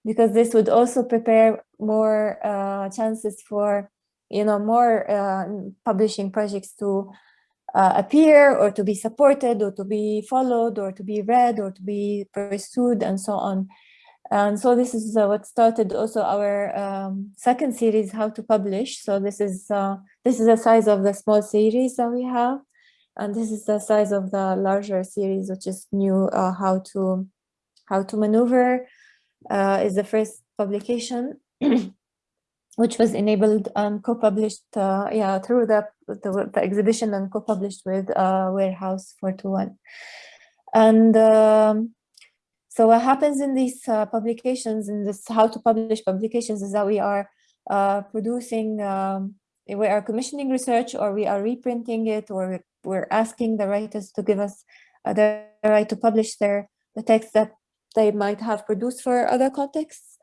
C: because this would also prepare more uh, chances for, you know, more uh, publishing projects to uh, appear or to be supported or to be followed or to be read or to be pursued and so on. And so this is uh, what started also our um, second series, how to publish. So this is uh, this is the size of the small series that we have, and this is the size of the larger series, which is new. Uh, how to how to maneuver uh, is the first publication, which was enabled and co-published, uh, yeah, through the, the, the exhibition and co-published with uh, Warehouse 421, and. Um, so what happens in these uh, publications, in this how to publish publications, is that we are uh, producing, um, we are commissioning research, or we are reprinting it, or we're asking the writers to give us uh, the right to publish their the text that they might have produced for other contexts,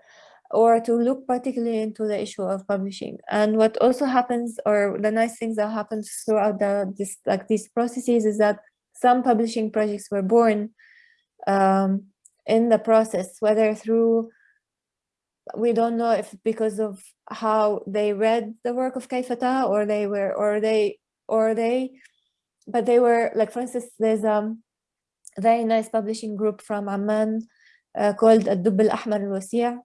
C: or to look particularly into the issue of publishing. And what also happens, or the nice things that happens throughout the this like these processes, is that some publishing projects were born um, in the process, whether through, we don't know if because of how they read the work of Kayfa ta or they were, or they, or they, but they were like, for instance, there's a very nice publishing group from Amman uh, called Ad-Dubb al-Ahmar al-Wasi'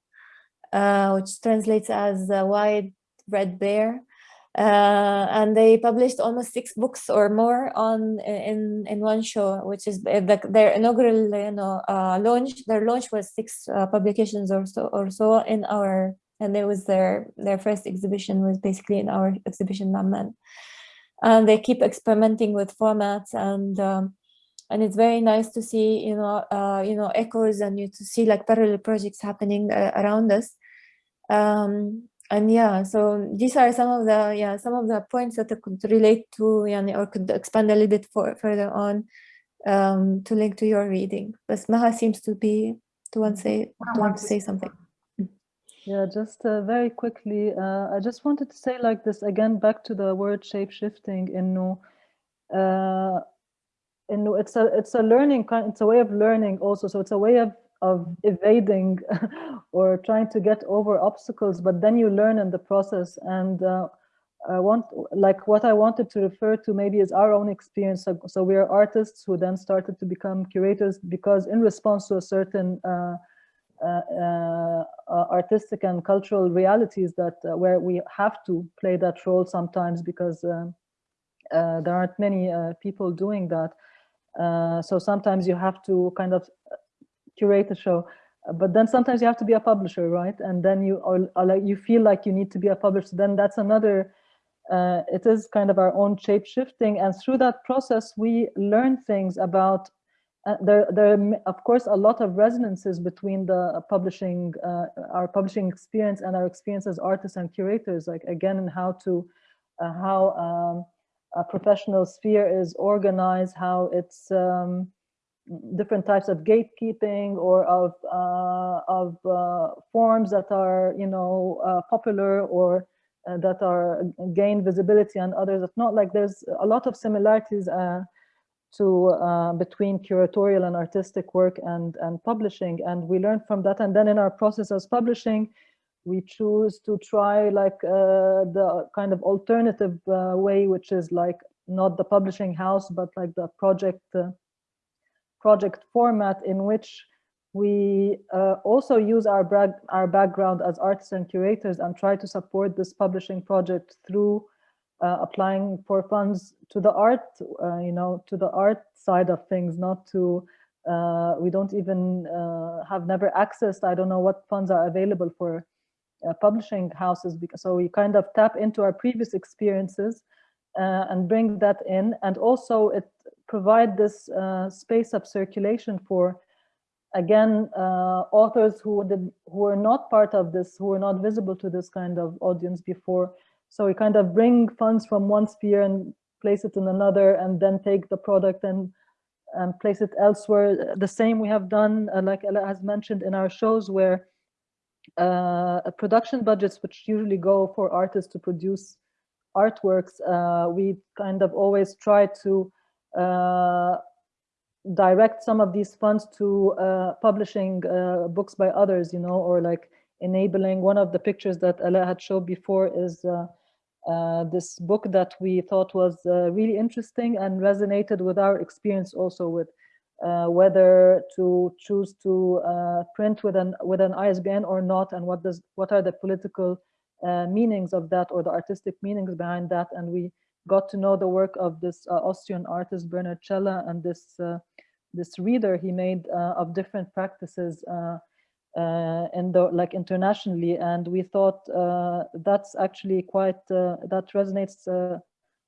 C: uh, which translates as a wide red bear uh, and they published almost six books or more on in in one show, which is the, their inaugural you know uh, launch. Their launch was six uh, publications or so or so in our, and it was their their first exhibition was basically in our exhibition Amman. And they keep experimenting with formats and. Um, and it's very nice to see, you know, uh, you know, echoes and you to see like parallel projects happening uh, around us. Um, and yeah so these are some of the yeah some of the points that I could relate to yani, or could expand a little bit for, further on um, to link to your reading but Maha seems to be to want to say to want to say something
B: yeah just uh, very quickly uh, I just wanted to say like this again back to the word shape shifting in uh, in it's a it's a learning it's a way of learning also so it's a way of of evading or trying to get over obstacles, but then you learn in the process. And uh, I want, like what I wanted to refer to maybe is our own experience. So, so we are artists who then started to become curators because in response to a certain uh, Uh, uh, uh, artistic and cultural realities that uh, where we have to play that role sometimes because uh, there aren't many people doing that. so sometimes you have to kind of curate a show but then sometimes you have to be a publisher right? And then you are, you feel like you need to be a publisher. Then that's another uh, it is kind of our own shape shifting. And through that process we learn things about uh, there there are of course a lot of resonances between the publishing uh, our publishing experience and our experience as artists and curators like again and how to uh, how um, a professional sphere is organized how it's um, different types of gatekeeping or of uh, of uh, forms that are you know uh, popular or uh, that are gain visibility and others. That not like there's a lot of similarities uh, to uh, between curatorial and artistic work and and publishing. And we learned from that. And then in our process as publishing we choose to try like the kind of alternative way which is like not the publishing house but like the project project format in which we uh, also use our, our background as artists and curators and try to support this publishing project through uh, applying for funds to the art, uh, you know, to the art side of things, not to, uh, we don't even uh, have never accessed, I don't know what funds are available for uh, publishing houses because so we kind of tap into our previous experiences uh, and bring that in. And also it provide this space of circulation for again authors who did who were not part of this who were not visible to this kind of audience before so we kind of bring funds from one sphere and place it in another and then take the product and and place it elsewhere. The same we have done uh, like Ala has mentioned in our shows where uh, production budgets which usually go for artists to produce artworks uh, we kind of always try to uh, direct some of these funds to uh, publishing uh, books by others, you know, or like enabling. One of the pictures that Ala had showed before is uh, uh this book that we thought was uh, really interesting and resonated with our experience also with uh, whether to choose to print with an with an ISBN or not, and what does what are the political meanings of that or the artistic meanings behind that, and we got to know the work of this uh, Austrian artist Bernhard Cella and this uh, this reader he made uh, of different practices and the, like internationally and we thought that's actually quite that resonates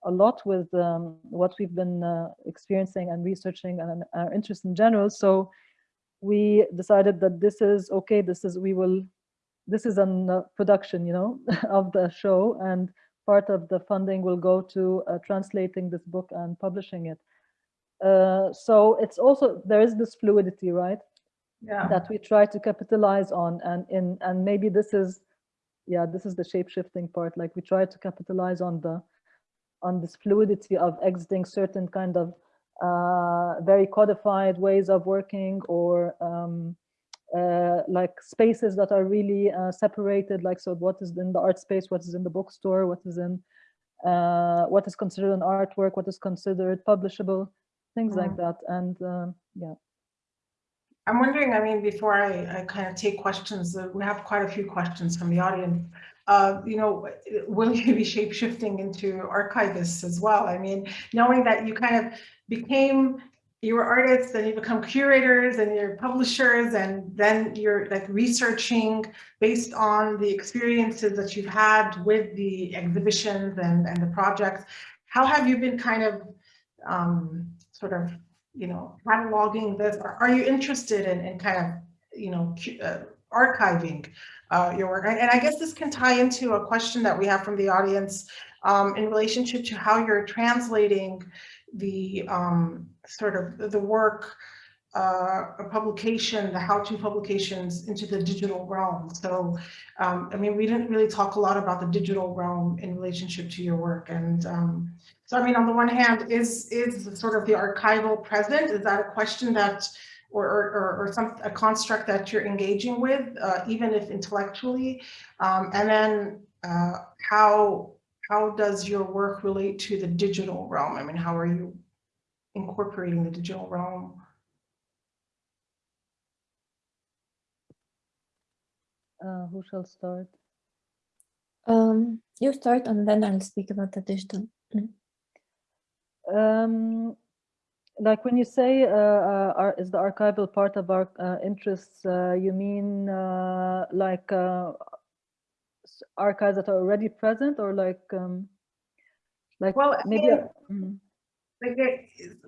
B: a lot with um, what we've been uh, experiencing and researching and our interest in general. So we decided that this is okay. This is we will. This is a uh, production, you know, of the show, and part of the funding will go to uh, translating this book and publishing it. Uh, so it's also, there is this fluidity, right?
A: Yeah.
B: That we try to capitalize on and in, and maybe this is, yeah, this is the shape shifting part. Like we try to capitalize on the, on this fluidity of exiting certain kind of uh, very codified ways of working or um, uh, like spaces that are really uh, separated, like so what is in the art space, what is in the bookstore, what is in, uh, what is considered an artwork, what is considered publishable, things mm. like that. And um, yeah.
A: I'm wondering, I mean, before I, I kind of take questions, uh, we have quite a few questions from the audience. Uh, you know, will you be shape shifting into archivists as well? I mean, knowing that you kind of became you were artists and you become curators and you're publishers and then you're like researching based on the experiences that you've had with the exhibitions and, and the projects. How have you been kind of um, sort of, you know, cataloging this? Are, you interested in, in kind of, you know, uh, archiving uh, your work? And, and I guess this can tie into a question that we have from the audience um, in relationship to how you're translating the um, sort of the work, uh, a publication, the how-to publications into the digital realm. So, um, I mean, we didn't really talk a lot about the digital realm in relationship to your work. And um, so, I mean, on the one hand, is is sort of the archival present? Is that a question that, or, or, or some a construct that you're engaging with, uh, even if intellectually? Um, and then uh, how how does your work relate to the digital realm? I mean, how are you incorporating the digital realm?
B: Uh, who shall start?
C: Um, you start and then I'll speak about the digital. Mm.
B: Um, like when you say uh, uh, is the archival part of our uh, interests, uh, you mean uh, like uh, archives that are already present or like um like
A: well
B: maybe
A: I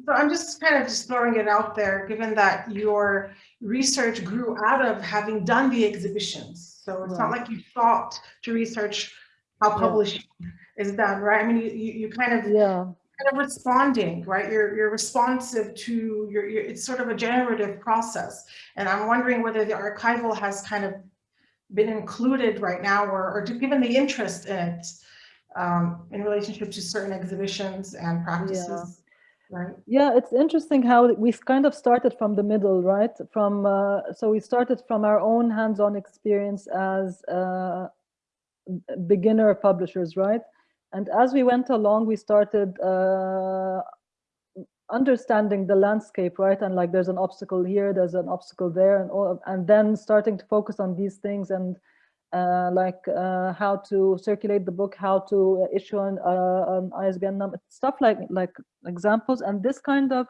A: so i'm just kind of just throwing it out there given that your research grew out of having done the exhibitions so it's right. not like you thought to research how publishing yeah. is done right i mean you, you, you kind of
B: yeah
A: kind of responding, right? You're you're responsive to your, your, it's sort of a generative process. And I'm wondering whether the archival has kind of been included right now or, or given the interest in it um, in relationship to certain exhibitions and practices.
B: Yeah. Right. Yeah, it's interesting how we kind of started from the middle, right? From uh, so we started from our own hands-on experience as uh, beginner publishers, right? And as we went along, we started uh, understanding the landscape, right? And like there's an obstacle here, there's an obstacle there, and all, and then starting to focus on these things and like uh, how to circulate the book, how to issue an, uh, an ISBN number, stuff like like examples. And this kind of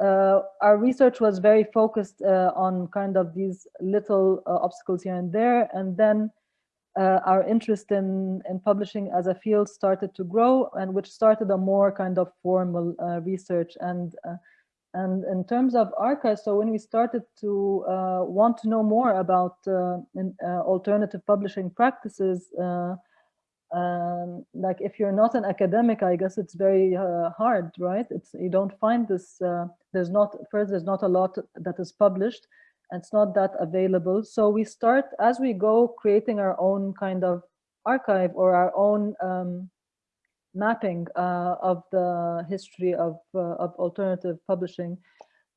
B: uh, our research was very focused uh, on kind of these little uh, obstacles here and there, and then uh, our interest in, in publishing as a field started to grow and which started a more kind of formal uh, research and uh, and in terms of archives, so when we started to uh, want to know more about uh, in, uh, alternative publishing practices, um, like if you're not an academic, I guess it's very hard, right? It's you don't find this. there's not first. There's not a lot that is published, and it's not that available. So we start as we go creating our own kind of archive or our own um, mapping uh, of the history of, uh, of alternative publishing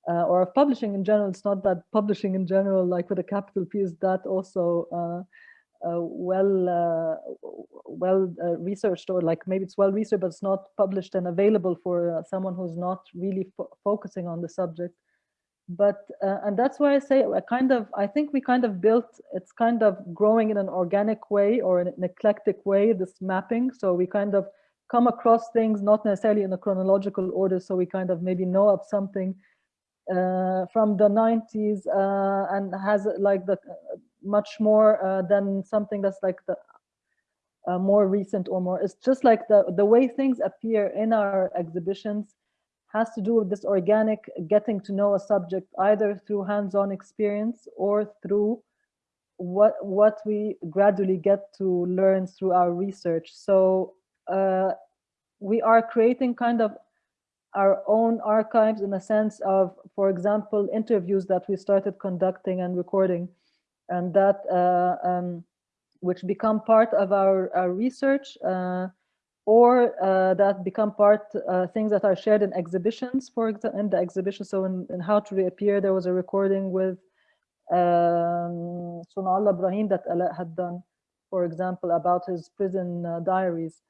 B: uh, or of publishing in general. It's not that publishing in general, like with a capital P, is that also uh, uh, well uh, well researched or like maybe it's well researched, but it's not published and available for someone who's not really fo focusing on the subject but uh, and that's why I say I kind of I think we kind of built it's kind of growing in an organic way or in an eclectic way this mapping so we kind of come across things not necessarily in a chronological order so we kind of maybe know of something uh, from the 90s uh, and has like the uh, much more uh, than something that's like the uh, more recent or more. It's just like the the way things appear in our exhibitions has to do with this organic getting to know a subject either through hands-on experience or through what what we gradually get to learn through our research. So uh, we are creating kind of our own archives in a sense of for example interviews that we started conducting and recording. And that uh, um, which become part of our, our research uh, or uh, that become part uh, things that are shared in exhibitions for example in the exhibition. So in, in how to reappear there was a recording with um, Sunallah Ibrahim that Ala had done for example about his prison uh, diaries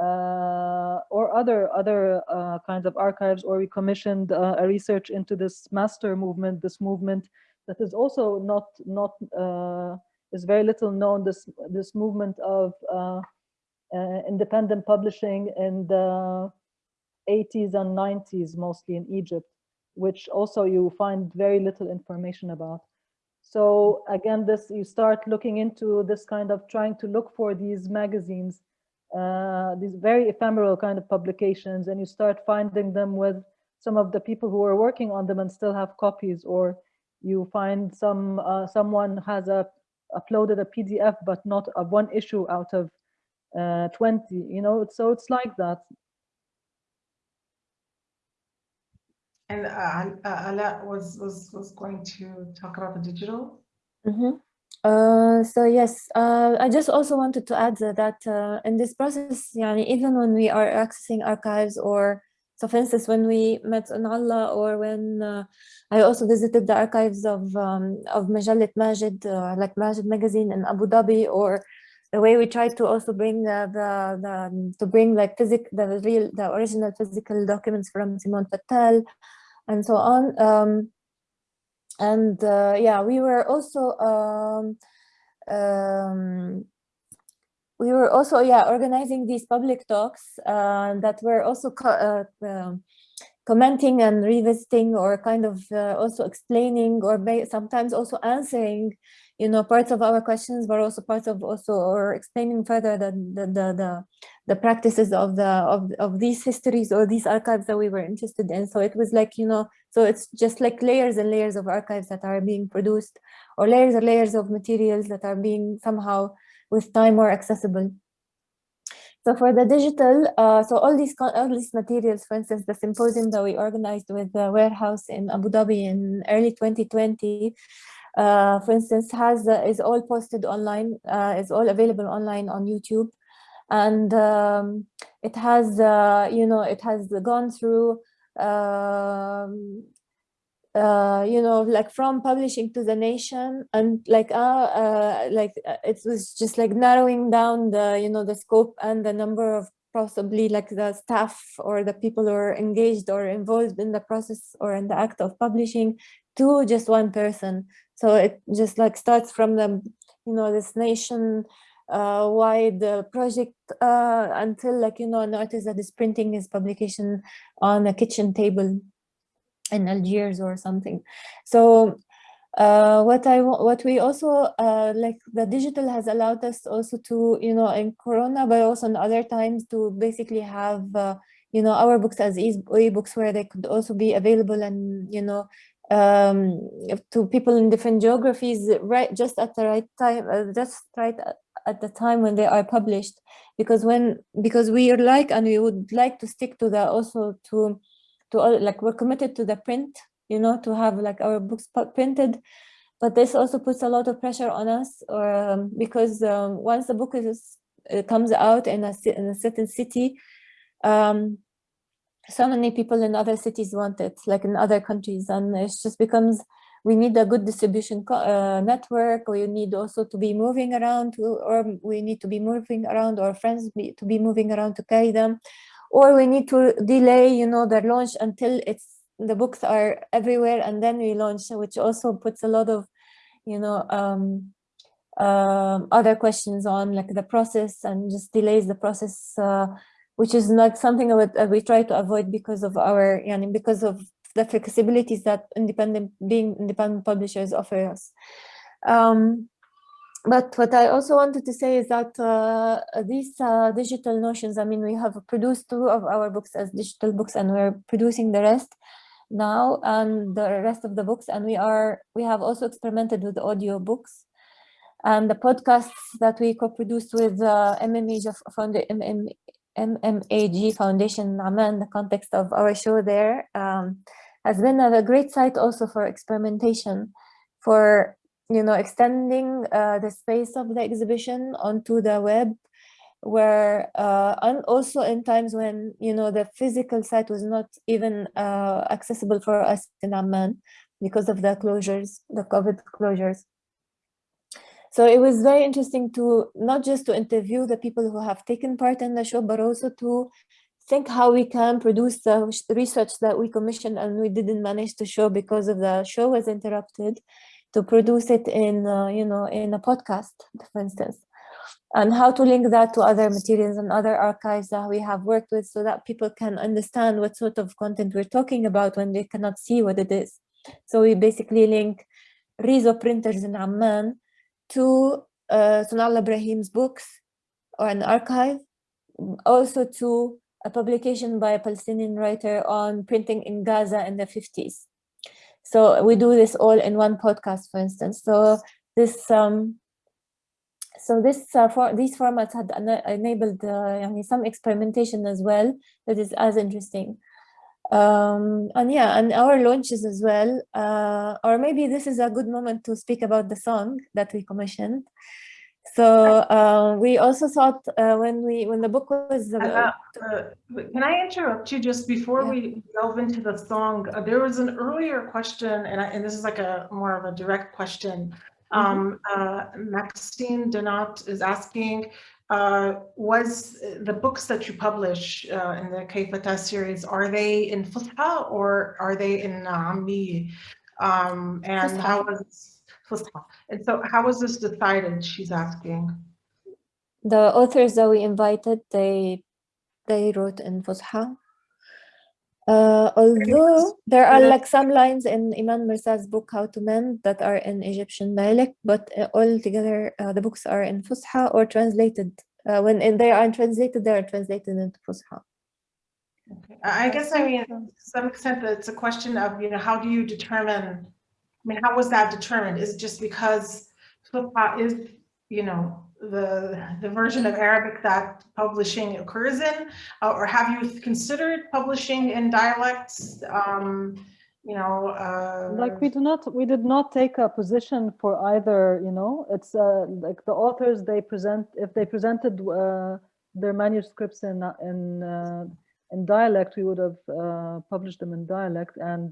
B: uh, or other other uh, kinds of archives or we commissioned uh, a research into this master movement this movement that is also not not is very little known this this movement of uh, independent publishing in the 80s and 90s, mostly in Egypt, which also you find very little information about. So again, this you start looking into this kind of trying to look for these magazines, uh, these very ephemeral kind of publications, and you start finding them with some of the people who are working on them and still have copies, or you find some uh, someone has a uploaded a PDF, but not a one issue out of uh, 20 you know so it's like that
A: and uh, uh, Ala was was was going to talk about the digital
C: mm -hmm. Uh, so yes, uh, I just also wanted to add that uh, in this process, yani, even when we are accessing archives or, so for instance, when we met Allah or when uh, I also visited the archives of um, of Majalit Majid, uh, like Majid magazine in Abu Dhabi or the way we tried to also bring the, the, the to bring like physic the real the original physical documents from Simone Fattal and so on um, and uh, yeah we were also um, um, we were also yeah organizing these public talks uh, that were also co uh, um, commenting and revisiting or kind of also explaining or sometimes also answering you know, parts of our questions, but also parts of also or explaining further the the the the, the practices of the of of these histories or these archives that we were interested in. So it was like you know, so it's just like layers and layers of archives that are being produced, or layers and layers of materials that are being somehow with time more accessible. So for the digital, uh, so all these all these materials, for instance, the symposium that we organized with the warehouse in Abu Dhabi in early 2020, uh, for instance, has uh, is all posted online, uh, is all available online on YouTube, and um, it has, uh, you know, it has gone through, um, uh, you know, like from publishing to the nation, and like, uh, like it was just like narrowing down the, you know, the scope and the number of possibly like the staff or the people who are engaged or involved in the process or in the act of publishing to just one person. So it just like starts from the, you know, this nation uh, wide uh, project uh, until like, you know, an artist that is printing his publication on a kitchen table in Algiers or something. So uh, what I what we also uh, like the digital has allowed us also to you know in Corona, but also in other times to basically have uh, you know our books as e-books where they could also be available and you know um, to people in different geographies right just at the right time, uh, just right at- the time when they are published. Because when because we are like and we would like to stick to the also to to all, like we're committed to the print you know, to have like our books printed. But this also puts a lot of pressure on us, or um, because um, once the book is it comes out in a in a certain city, um, so many people in other cities want it, like in other countries, and it just becomes we need a good distribution uh, network. We need also to be moving around, to, or we need to be moving around, or friends be, to be moving around to carry them, or we need to delay, you know, their launch until it's the books are everywhere and then we launch, which also puts a lot of, you know, um, um, other questions on like the process and just delays the process, uh, which is not something that uh, we try to avoid because of our, yani, because of the flexibilities that independent being independent publishers offer us. Um, but what I also wanted to say is that uh, these uh, digital notions, I mean, we have produced two of our books as digital books and we're producing the rest now and the rest of the books. And we are, we have also experimented with audio books and the podcasts that we co-produced with uh, MMAG, Founda- MM, MMAG Foundation in Amman, the context of our show there, um, has been a great site also for experimentation, for you know, extending uh, the space of the exhibition onto the web, where uh, and also in times when you know the physical site was not even uh, accessible for us in Amman because of the closures, the COVID closures. So it was very interesting to not just to interview the people who have taken part in the show, but also to think how we can produce the research that we commissioned and we didn't manage to show because of the show was interrupted to produce it in uh, you know in a podcast for instance. And how to link that to other materials and other archives that we have worked with so that people can understand what sort of content we're talking about when they cannot see what it is. So we basically link Rizo printers in Amman to uh, Sonallah Ibrahim's books or an archive, also to a publication by a Palestinian writer on printing in Gaza in the 50s. So we do this all in one podcast, for instance. So this um, so this uh, for these formats had enabled uh, some experimentation as well that is as interesting. Um, and yeah, and our launches as well. Uh, or maybe this is a good moment to speak about the song that we commissioned. So uh, we also thought uh, when we when the book was uh,
A: Uh, Can I interrupt you just before
C: Yeah.
A: we delve into the song? Uh, There was an earlier question, and I, and this is like a more of a direct question. Um, uh, Maxine Donat is asking, uh, was uh, the books that you publish uh, in the Kayfa ta series, are they in Fusha or are they in Ammi? Um, and how was Fusha? And so how was this decided, she's asking?
C: the authors that we invited they they wrote in Fusha. Uh, although there are like some lines in Iman Mersal's book How to Mend that are in Egyptian dialect, but uh, all together uh, the books are in Fusha or translated. Uh, when in, they are translated, they are translated into Fusha.
A: Okay. I I guess, I mean, to some extent, it's a question of, you know, how do you determine, I mean, how was that determined? Is it just because Fusha is, you know, the, the version of Arabic that publishing occurs in? Uh, Or have you considered publishing in dialects? Um, You know, uh.
B: like we do not we did not take a position for either you know it's uh, like the authors they present if they presented uh, their manuscripts in uh, in uh, in dialect we would have published them in dialect and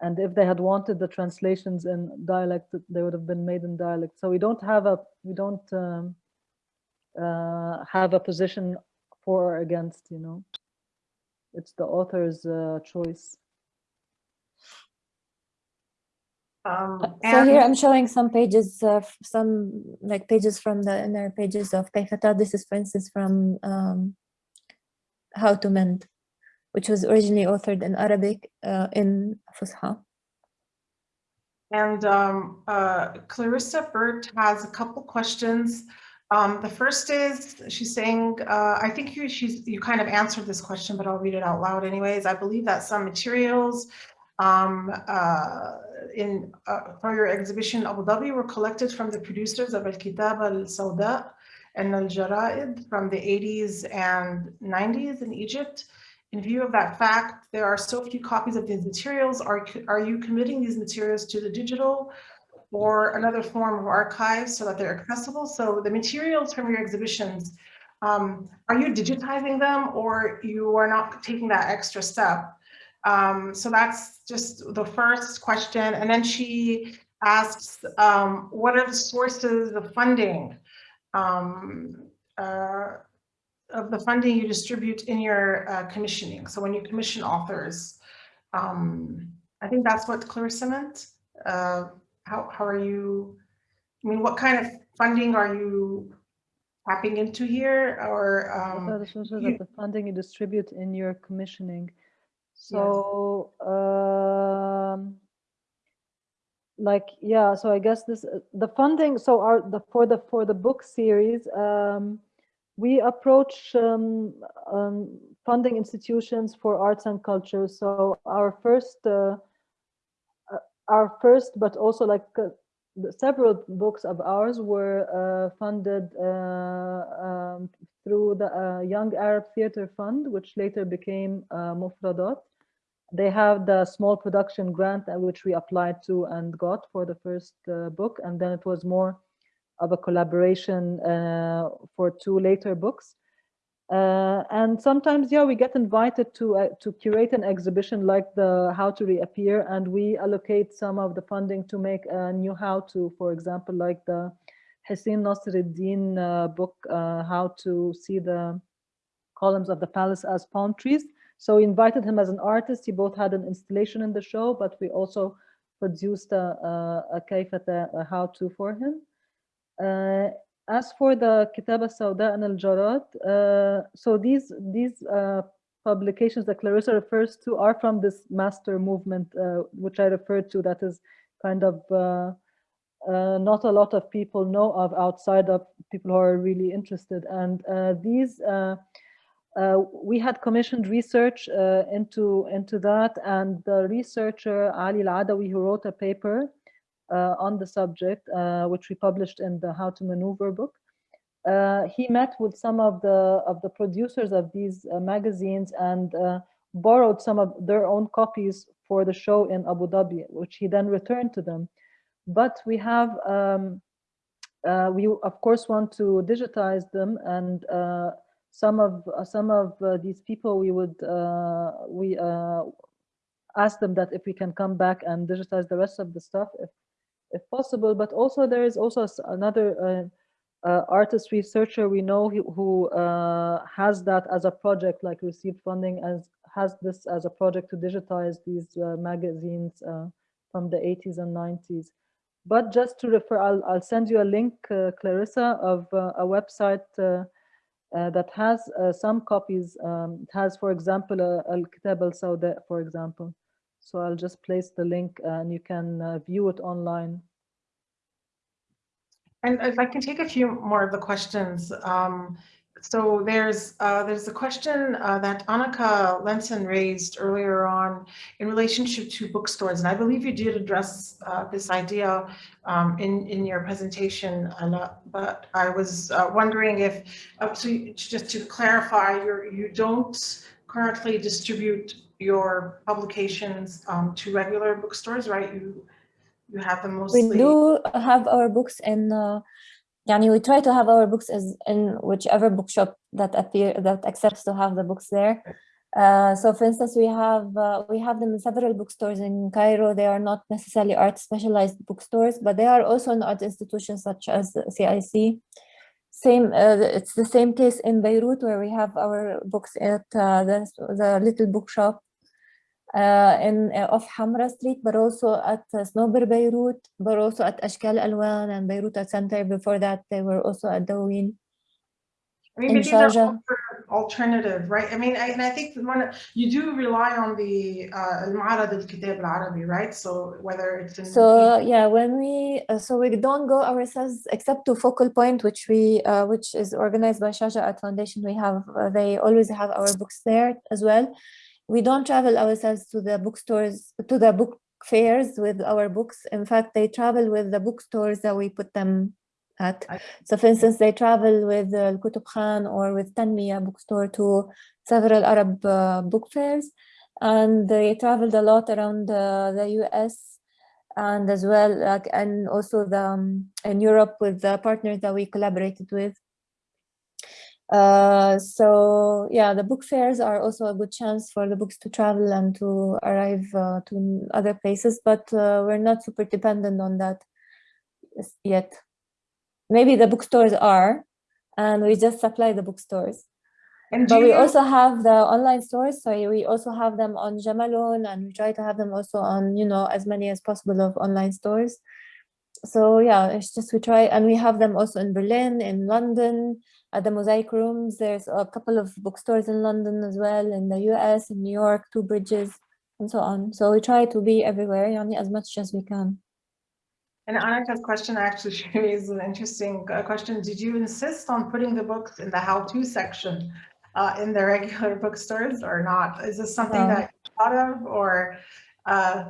B: and if they had wanted the translations in dialect they would have been made in dialect. So we don't have a we don't um, uh, have a position for or against you know. It's the author's uh, choice.
A: Um,
C: So here I'm showing some pages, uh, some like pages from the inner pages of Kayfa ta. This is, for instance, from um, How to Mend, which was originally authored in Arabic uh, in Fusha.
A: And um, uh, Clarissa Burt has a couple questions. Um, the first is, she's saying, uh, I think you, she's, you kind of answered this question, but I'll read it out loud anyways. I believe that some materials um, uh, in, uh, for your exhibition Abu Dhabi were collected from the producers of Al-Kitab al-Sawda and Al-Jarad from the 80s and 90s in Egypt. In view of that fact, there are so few copies of these materials. Are, are you committing these materials to the digital or another form of archive so that they're accessible? So the materials from your exhibitions, um, are you digitizing them or you are not taking that extra step? Um, so that's just the first question. And then she asks, um, what are the sources of funding um, uh, of the funding you distribute in your uh, commissioning? So when you commission authors, um, I think that's what Clarissa meant. Uh, how, how are you, I mean, what kind of funding are you tapping into here or? Um,
B: are
A: you-
B: the funding you distribute in your commissioning? So, um, like, yeah, so I guess this, uh, the funding, so our, the, for the, for the book series, um, we approach um, um, funding institutions for arts and culture. So our first, uh, uh, our first, but also like uh, several books of ours were uh, funded uh, um, through the uh, Young Arab Theatre Fund, which later became uh. They have the small production grant which we applied to and got for the first book, and then it was more of a collaboration uh, for two later books. Uh, and sometimes, yeah, we get invited to uh, to curate an exhibition like the How to Reappear, and we allocate some of the funding to make a new how to, for example, like the Hussein Nassereddine uh, book, uh, How to See the Columns of the Palace as Palm Trees. So we invited him as an artist. He both had an installation in the show, but we also produced a, a, a a how to for him. Uh, as for the Kitab al-Sawda and al-Jarad, uh, so these these uh, publications that Clarissa refers to are from this master movement, which I referred to, that is kind of uh, not a lot of people know of outside of people who are really interested. And uh, these, uh, we had commissioned research into, into that, and the researcher Ali Al-Adawi, who wrote a paper on the subject, uh, which we published in the How to Maneuver book. Uh, he met with some of the of the producers of these uh, magazines and uh, borrowed some of their own copies for the show in Abu Dhabi, which he then returned to them. But we have, um, uh, we of course want to digitize them, and uh, some of uh, some of uh, these people we would uh, we uh, ask them that if we can come back and digitize the rest of the stuff if if possible. But also there is also another uh, uh, artist researcher we know who, uh, has that as a project, like received funding as has this as a project to digitize these uh, magazines uh, from the 80s and 90s. But just to refer, I'll, I'll send you a link, uh, Clarissa, of a website that has some copies. Um, it has, for example, Al-Kitab al-Sawda, for example. So I'll just place the link and you can uh, view it online.
A: And if I can take a few more of the questions. Um, so there's uh, there's a question uh, that Annika Lenson raised earlier on in relationship to bookstores, and I believe you did address uh, this idea um, in in your presentation, Anna. But I was uh, wondering if, uh, so just to clarify, you you don't currently distribute your publications um, to regular bookstores, right? You you have them mostly.
C: We do have our books in. Uh, we try to have our books as in whichever bookshop that appear that accepts to have the books there. Uh, so, for instance, we have uh, we have them in several bookstores in Cairo. They are not necessarily art specialized bookstores, but they are also in art institutions such as CIC. Same, uh, it's the same case in Beirut where we have our books at uh, the the little bookshop uh, in uh, off Hamra Street, but also at uh, Beirut, but also at Ashkal Alwan and Beirut Art Center. Before that, they were also at Dawin.
A: I mean,
C: these
A: are alternative, right? I mean, I, and I think one, you do rely on the Al-Ma'arad al-Kitab al-Arabi, right? So whether it's in...
C: So, yeah, when we, uh, so we don't go ourselves except to Focal Point, which we, uh, which is organized by Sharjah Art Foundation. We have, uh, they always have our books there as well. We don't travel ourselves to the bookstores to the book fairs with our books. In fact, they travel with the bookstores that we put them at. So for instance, they travel with uh, Kutub Khan or with Tanmiya bookstore to several Arab uh, book fairs. And they traveled a lot around uh, the US and as well, like, and also the, um, in Europe with the partners that we collaborated with. Uh, so yeah, the book fairs are also a good chance for the books to travel and to arrive uh, to other places, but uh, we're not super dependent on that yet. Maybe the bookstores are, and we just supply the bookstores.
A: And
C: But we also have the online stores, so we also have them on Jamalon, and we try to have them also on, you know, as many as possible of online stores. So yeah, it's just we try, and we have them also in Berlin, in London, at the Mosaic Rooms. There's a couple of bookstores in London as well, in the US, in New York, Two Bridges, and so on. So we try to be everywhere, yani, as much as we can.
A: And Anika's question actually is an interesting uh, question. Did you insist on putting the books in the how-to section uh, in the regular bookstores or not? Is this something
C: No.
A: that you thought of or? uh,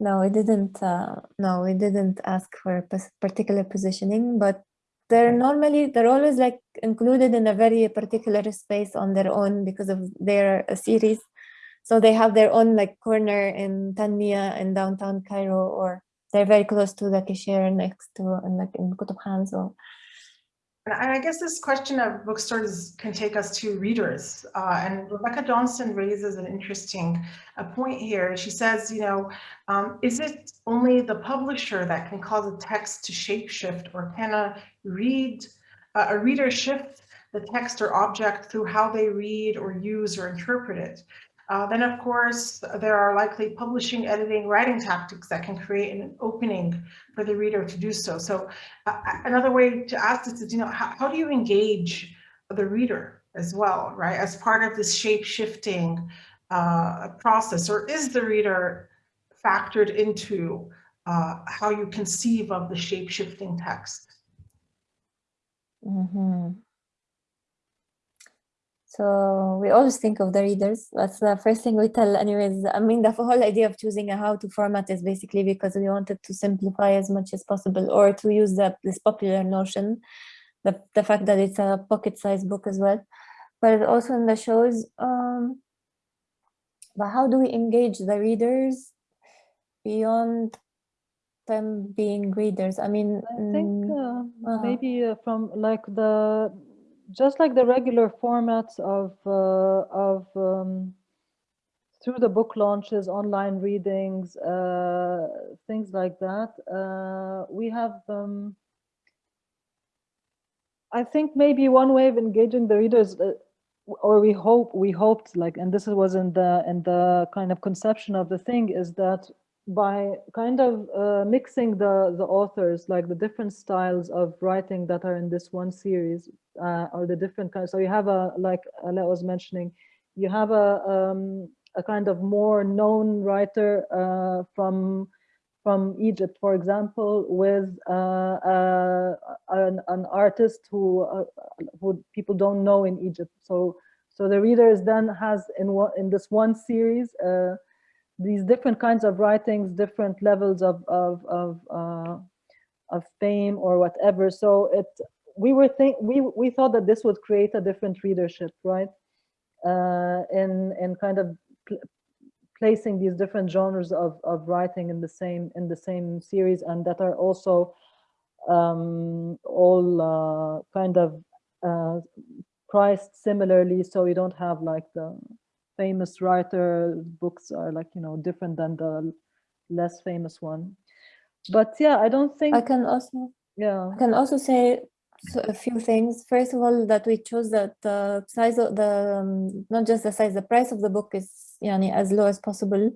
C: No, we didn't. Uh, no, we didn't ask for a particular positioning, but they're normally they're always like included in a very particular space on their own because of their uh, series. So they have their own like corner in Tanmiya in downtown Cairo, or they're very close to the cashier next to and like in Kutub Khan. So
A: And I guess this question of bookstores can take us to readers. Uh, and Rebecca Johnston raises an interesting uh, point here. She says, you know, um, is it only the publisher that can cause a text to shapeshift or can a read, uh, a reader shift the text or object through how they read or use or interpret it? Uh, then, of course, there are likely publishing, editing, writing tactics that can create an opening for the reader to do so. So uh, another way to ask this is, you know, how, how do you engage the reader as well, right? As part of this shape shifting uh, process, or is the reader factored into uh, how you conceive of the shape shifting text?
C: Mhm. So we always think of the readers. That's the first thing we tell anyways. I mean, the whole idea of choosing a how to format is basically because we wanted to simplify as much as possible or to use the, this popular notion, the, the fact that it's a pocket sized book as well. But also in the shows, um, but how do we engage the readers beyond them being readers? I mean,
B: I think
C: mm,
B: uh,
C: uh-huh.
B: maybe uh, from like the just like the regular formats of uh, of um, through the book launches, online readings, uh, things like that. Uh, we have. Um, I think maybe one way of engaging the readers, uh, or we hope we hoped like, and this was in the in the kind of conception of the thing, is that by kind of uh, mixing the the authors, like the different styles of writing that are in this one series, uh, or the different kinds. So you have a like Ala was mentioning, you have a um, a kind of more known writer uh, from from Egypt, for example, with uh, uh, an, an artist who uh, who people don't know in Egypt. So so the readers then has in one in this one series uh, these different kinds of writings, different levels of of of uh, of fame or whatever. So it we were think we we thought that this would create a different readership, right? Uh, in in kind of pl- placing these different genres of, of writing in the same in the same series and that are also um, all uh, kind of uh, priced similarly so you don't have like the famous writer books are like you know different than the less famous one but yeah i don't think
C: I can also
B: yeah
C: I can also say a few things. First of all, that we chose that the size of the, um, not just the size, the price of the book is yani, as low as possible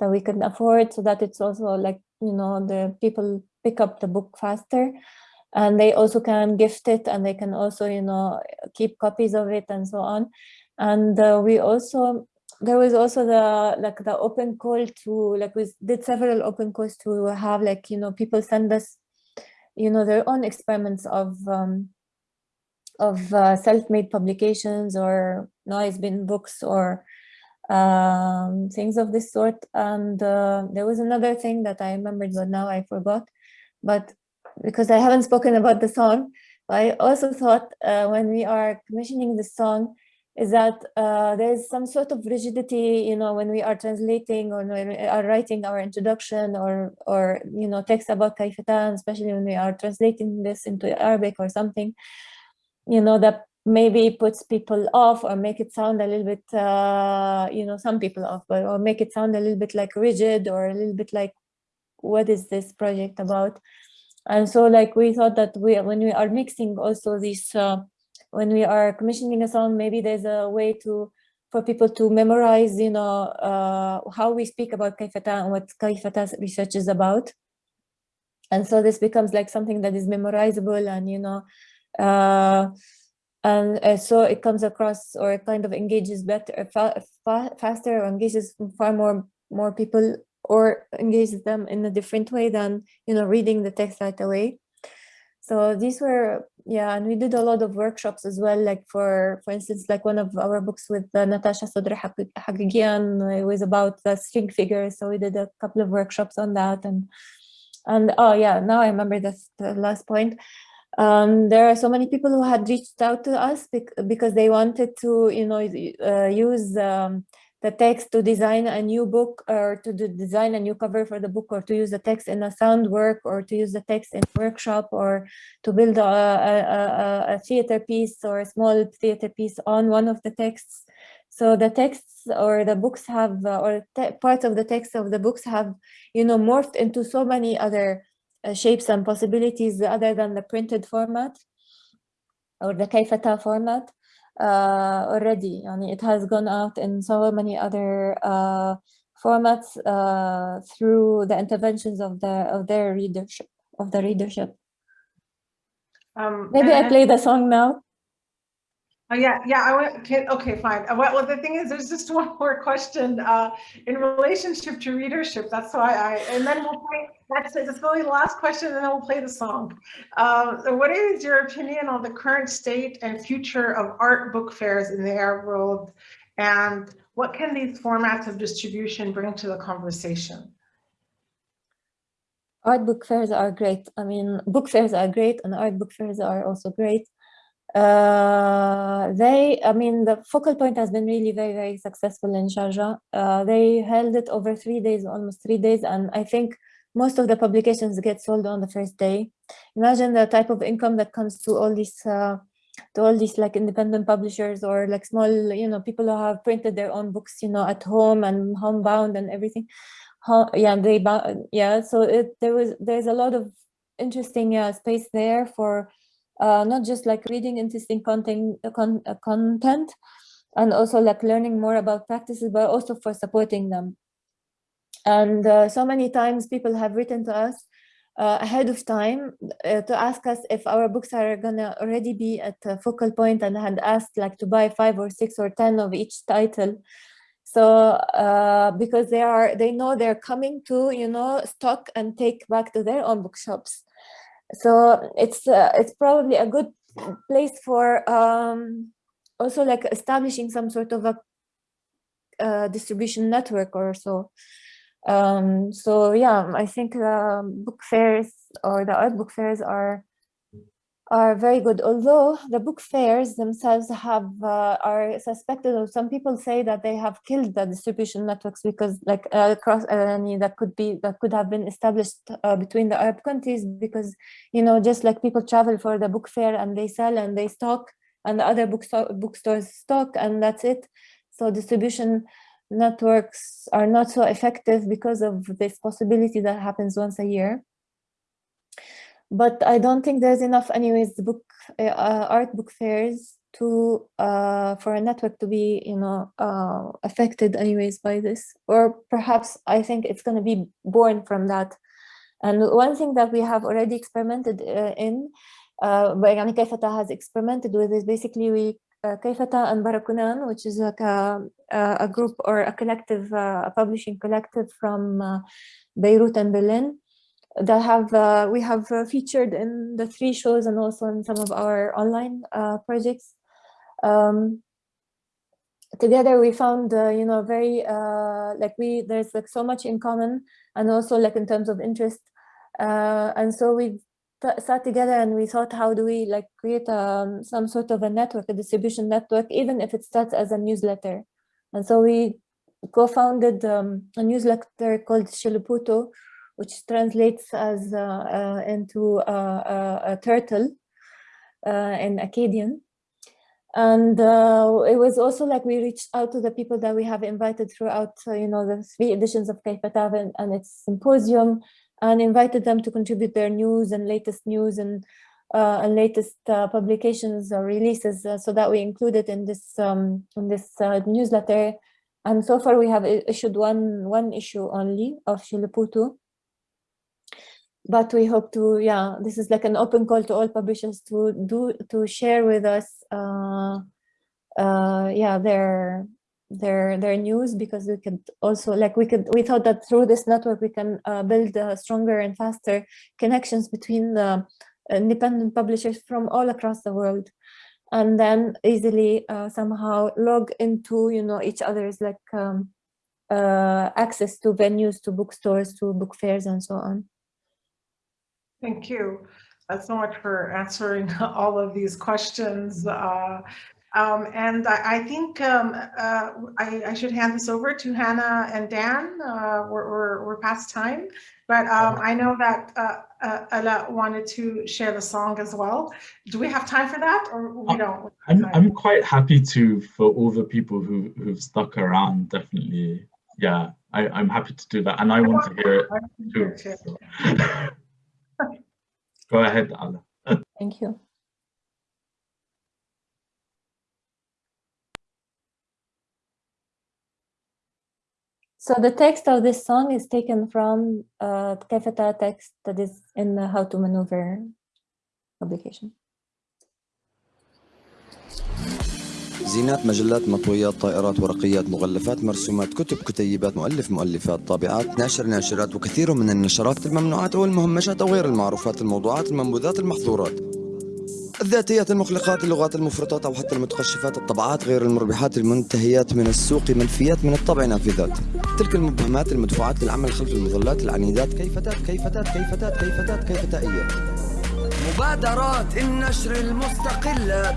C: that we can afford so that it's also like, you know, the people pick up the book faster. and they also can gift it and they can also you know keep copies of it and so on and uh, we also there was also the like the open call to like we did several open calls to have like you know people send us you know their own experiments of um, of uh, self-made publications or noise bin books or um, things of this sort. And uh, there was another thing that I remembered but now I forgot. But because I haven't spoken about the song I also thought uh, when we are commissioning the song is that uh, there's some sort of rigidity, you know, when we are translating or when we are writing our introduction or, or you know, text about Kaifatan, especially when we are translating this into Arabic or something, you know, that maybe puts people off or make it sound a little bit, uh, you know, some people off, but or make it sound a little bit like rigid or a little bit like, what is this project about? And so like we thought that we, when we are mixing also these, uh, when we are commissioning a song, maybe there's a way to for people to memorize, you know, uh, how we speak about Kayfa ta and what Kayfa ta's research is about. And so this becomes like something that is memorizable and, you know, uh, and uh, so it comes across or it kind of engages better, fa fa faster or engages far more, more people or engages them in a different way than, you know, reading the text right away. So these were, yeah, and we did a lot of workshops as well, like for, for instance, like one of our books with uh, Natascha Sadr Haghighian, it was about the string figures. So we did a couple of workshops on that. And, and oh yeah, now I remember that's the last point. Um, there are so many people who had reached out to us because they wanted to, you know, uh, use um, the text to design a new book or to design a new cover for the book or to use the text in a sound work or to use the text in workshop or to build a, a, a theater piece or a small theater piece on one of the texts. So the texts or the books have, uh, or parts of the text of the books have, you know, morphed into so many other uh, shapes and possibilities other than the printed format or the Kayfa ta format uh, already. Mean, it has gone out in so many other uh, formats uh, through the interventions of the of their readership of the readership.
A: Um,
C: Maybe I play the song now.
A: Oh, yeah, yeah, I went, okay, okay, fine. Uh, well, the thing is, there's just one more question uh, in relationship to readership. That's why I, and then we'll play, that's it. That's really the last question, and then we'll play the song. Uh, what is your opinion on the current state and future of art book fairs in the Arab world? And what can these formats of distribution bring to the conversation?
C: Art book fairs are great. I mean, book fairs are great and art book fairs are also great. Uh, they, I mean, the focal point has been really very, very successful in Sharjah. Uh, they held it over three days, almost three days, and I think most of the publications get sold on the first day. Imagine the type of income that comes to all these, uh, to all these like independent publishers or like small, you know, people who have printed their own books, you know, at home and homebound and everything. Yeah, they, yeah. So it there was there's a lot of interesting uh, space there for uh, not just like reading interesting content, uh, con uh, content and also like learning more about practices, but also for supporting them. And uh, so many times people have written to us uh, ahead of time uh, to ask us if our books are gonna already be at a focal point and had asked like to buy five or six or 10 of each title. So because they are, they know they're coming to, you know, stock and take back to their own bookshops so it's uh, it's probably a good place for um, also like establishing some sort of a uh, distribution network or so. Um, so yeah, I think uh, book fairs or the art book fairs are are very good. Although the book fairs themselves have uh, are suspected, or some people say that they have killed the distribution networks because, like uh, across, uh, that could be that could have been established uh, between the Arab countries because you know just like people travel for the book fair and they sell and they stock and the other bookstore bookstores stock and that's it. So distribution networks are not so effective because of this possibility that happens once a year but I don't think there's enough anyways book uh, art book fairs to uh, for a network to be you know uh, affected anyways by this or perhaps I think it's going to be born from that And one thing that we have already experimented uh, in, uh, يعني كيفتا has experimented with is basically we uh, كيفتا and Barakunan, which is like a, a group or a collective, uh, a publishing collective from uh, Beirut and Berlin that have uh, we have uh, featured in the three shows and also in some of our online uh, projects. Um, together we found uh, you know very uh, like we there's like so much in common and also like in terms of interest uh, and so we sat together and we thought how do we like create um, some sort of a network a distribution network even if it starts as a newsletter and so we co-founded um, a newsletter called Shiluputo which translates as uh, into a turtle uh, in Akkadian. And uh, it was also like we reached out to the people that we have invited throughout uh, you know the three editions of Kaifatav and, and its symposium and invited them to contribute their news and latest news and uh, and latest uh, publications or releases uh, so that we include it in this um, in this uh, newsletter. And so far we have issued one one issue only of Shiluputu but we hope to yeah this is like an open call to all publishers to do to share with us uh, uh, yeah their their their news because we could also like we could we thought that through this network we can uh, build uh, stronger and faster connections between the independent publishers from all across the world and then easily uh, somehow log into you know each other's like um, uh, access to venues to bookstores to book fairs and so on
A: Thank you uh, so much for answering all of these questions. Uh, um, and I, I think um, uh, I, I, should hand this over to Hannah and Dan. Uh, we're, we're, we're, past time, but um, I know that uh, uh, Ala wanted to share the song as well. Do we have time for that or we don't?
D: I'm, I'm quite happy to, for all the people who, who've stuck around, definitely. Yeah, I, I'm happy to do that. And I want to hear it too. So. Go ahead, Ala.
C: Thank you. So the text of this song is taken from uh, Kayfa ta text that is in the How to Maneuver publication.
E: زينات مجلات مطويات طائرات ورقيات مغلفات مرسومات كتب كتيبات مؤلف مؤلفات طابعات ناشر ناشرات وكثير من النشرات الممنوعات أو المهمشات أو غير المعروفات الموضوعات المنبوذات المحظورات. الذاتيات المخلقات اللغات المفرطات أو حتى المتقشفات الطبعات غير المربحات المنتهيات من السوق منفيات من الطبع نافذات. تلك المبهمات المدفوعات للعمل خلف المظلات العنيدات كيفتات كيفتات كيفتات كيفتات كيفتائيات. مبادرات النشر المستقلات.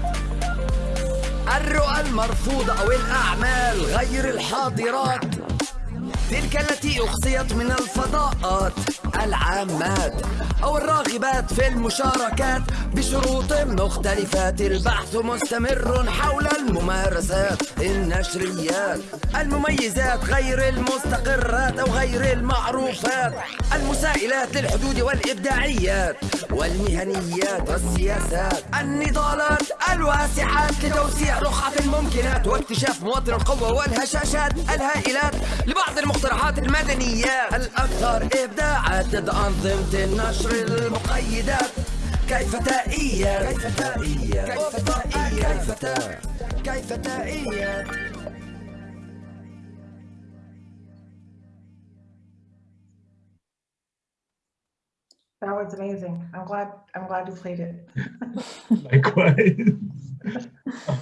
E: الرؤى المرفوضة أو الأعمال غير الحاضرات. تلك التي أخصيت من الفضاءات العامات أو الراغبات في المشاركات بشروط مختلفات. البحث مستمر حول الممارسات النشريات المميزات غير المستقرات أو غير المعروفات المسائلات للحدود والإبداعيات والمهنيات والسياسات النضالات الواسعات لتوسيع رقعة الممكنات واكتشاف مواطن القوة والهشاشات الهائلات لبعض المقترحات المدنيات الأكثر إبداعات ضد أنظمة النشر المقيدات كيف تائية كيف تائية كيف تائية كيف تائية كيف تائية
A: That was amazing. I'm glad I'm glad you played it.
D: Likewise.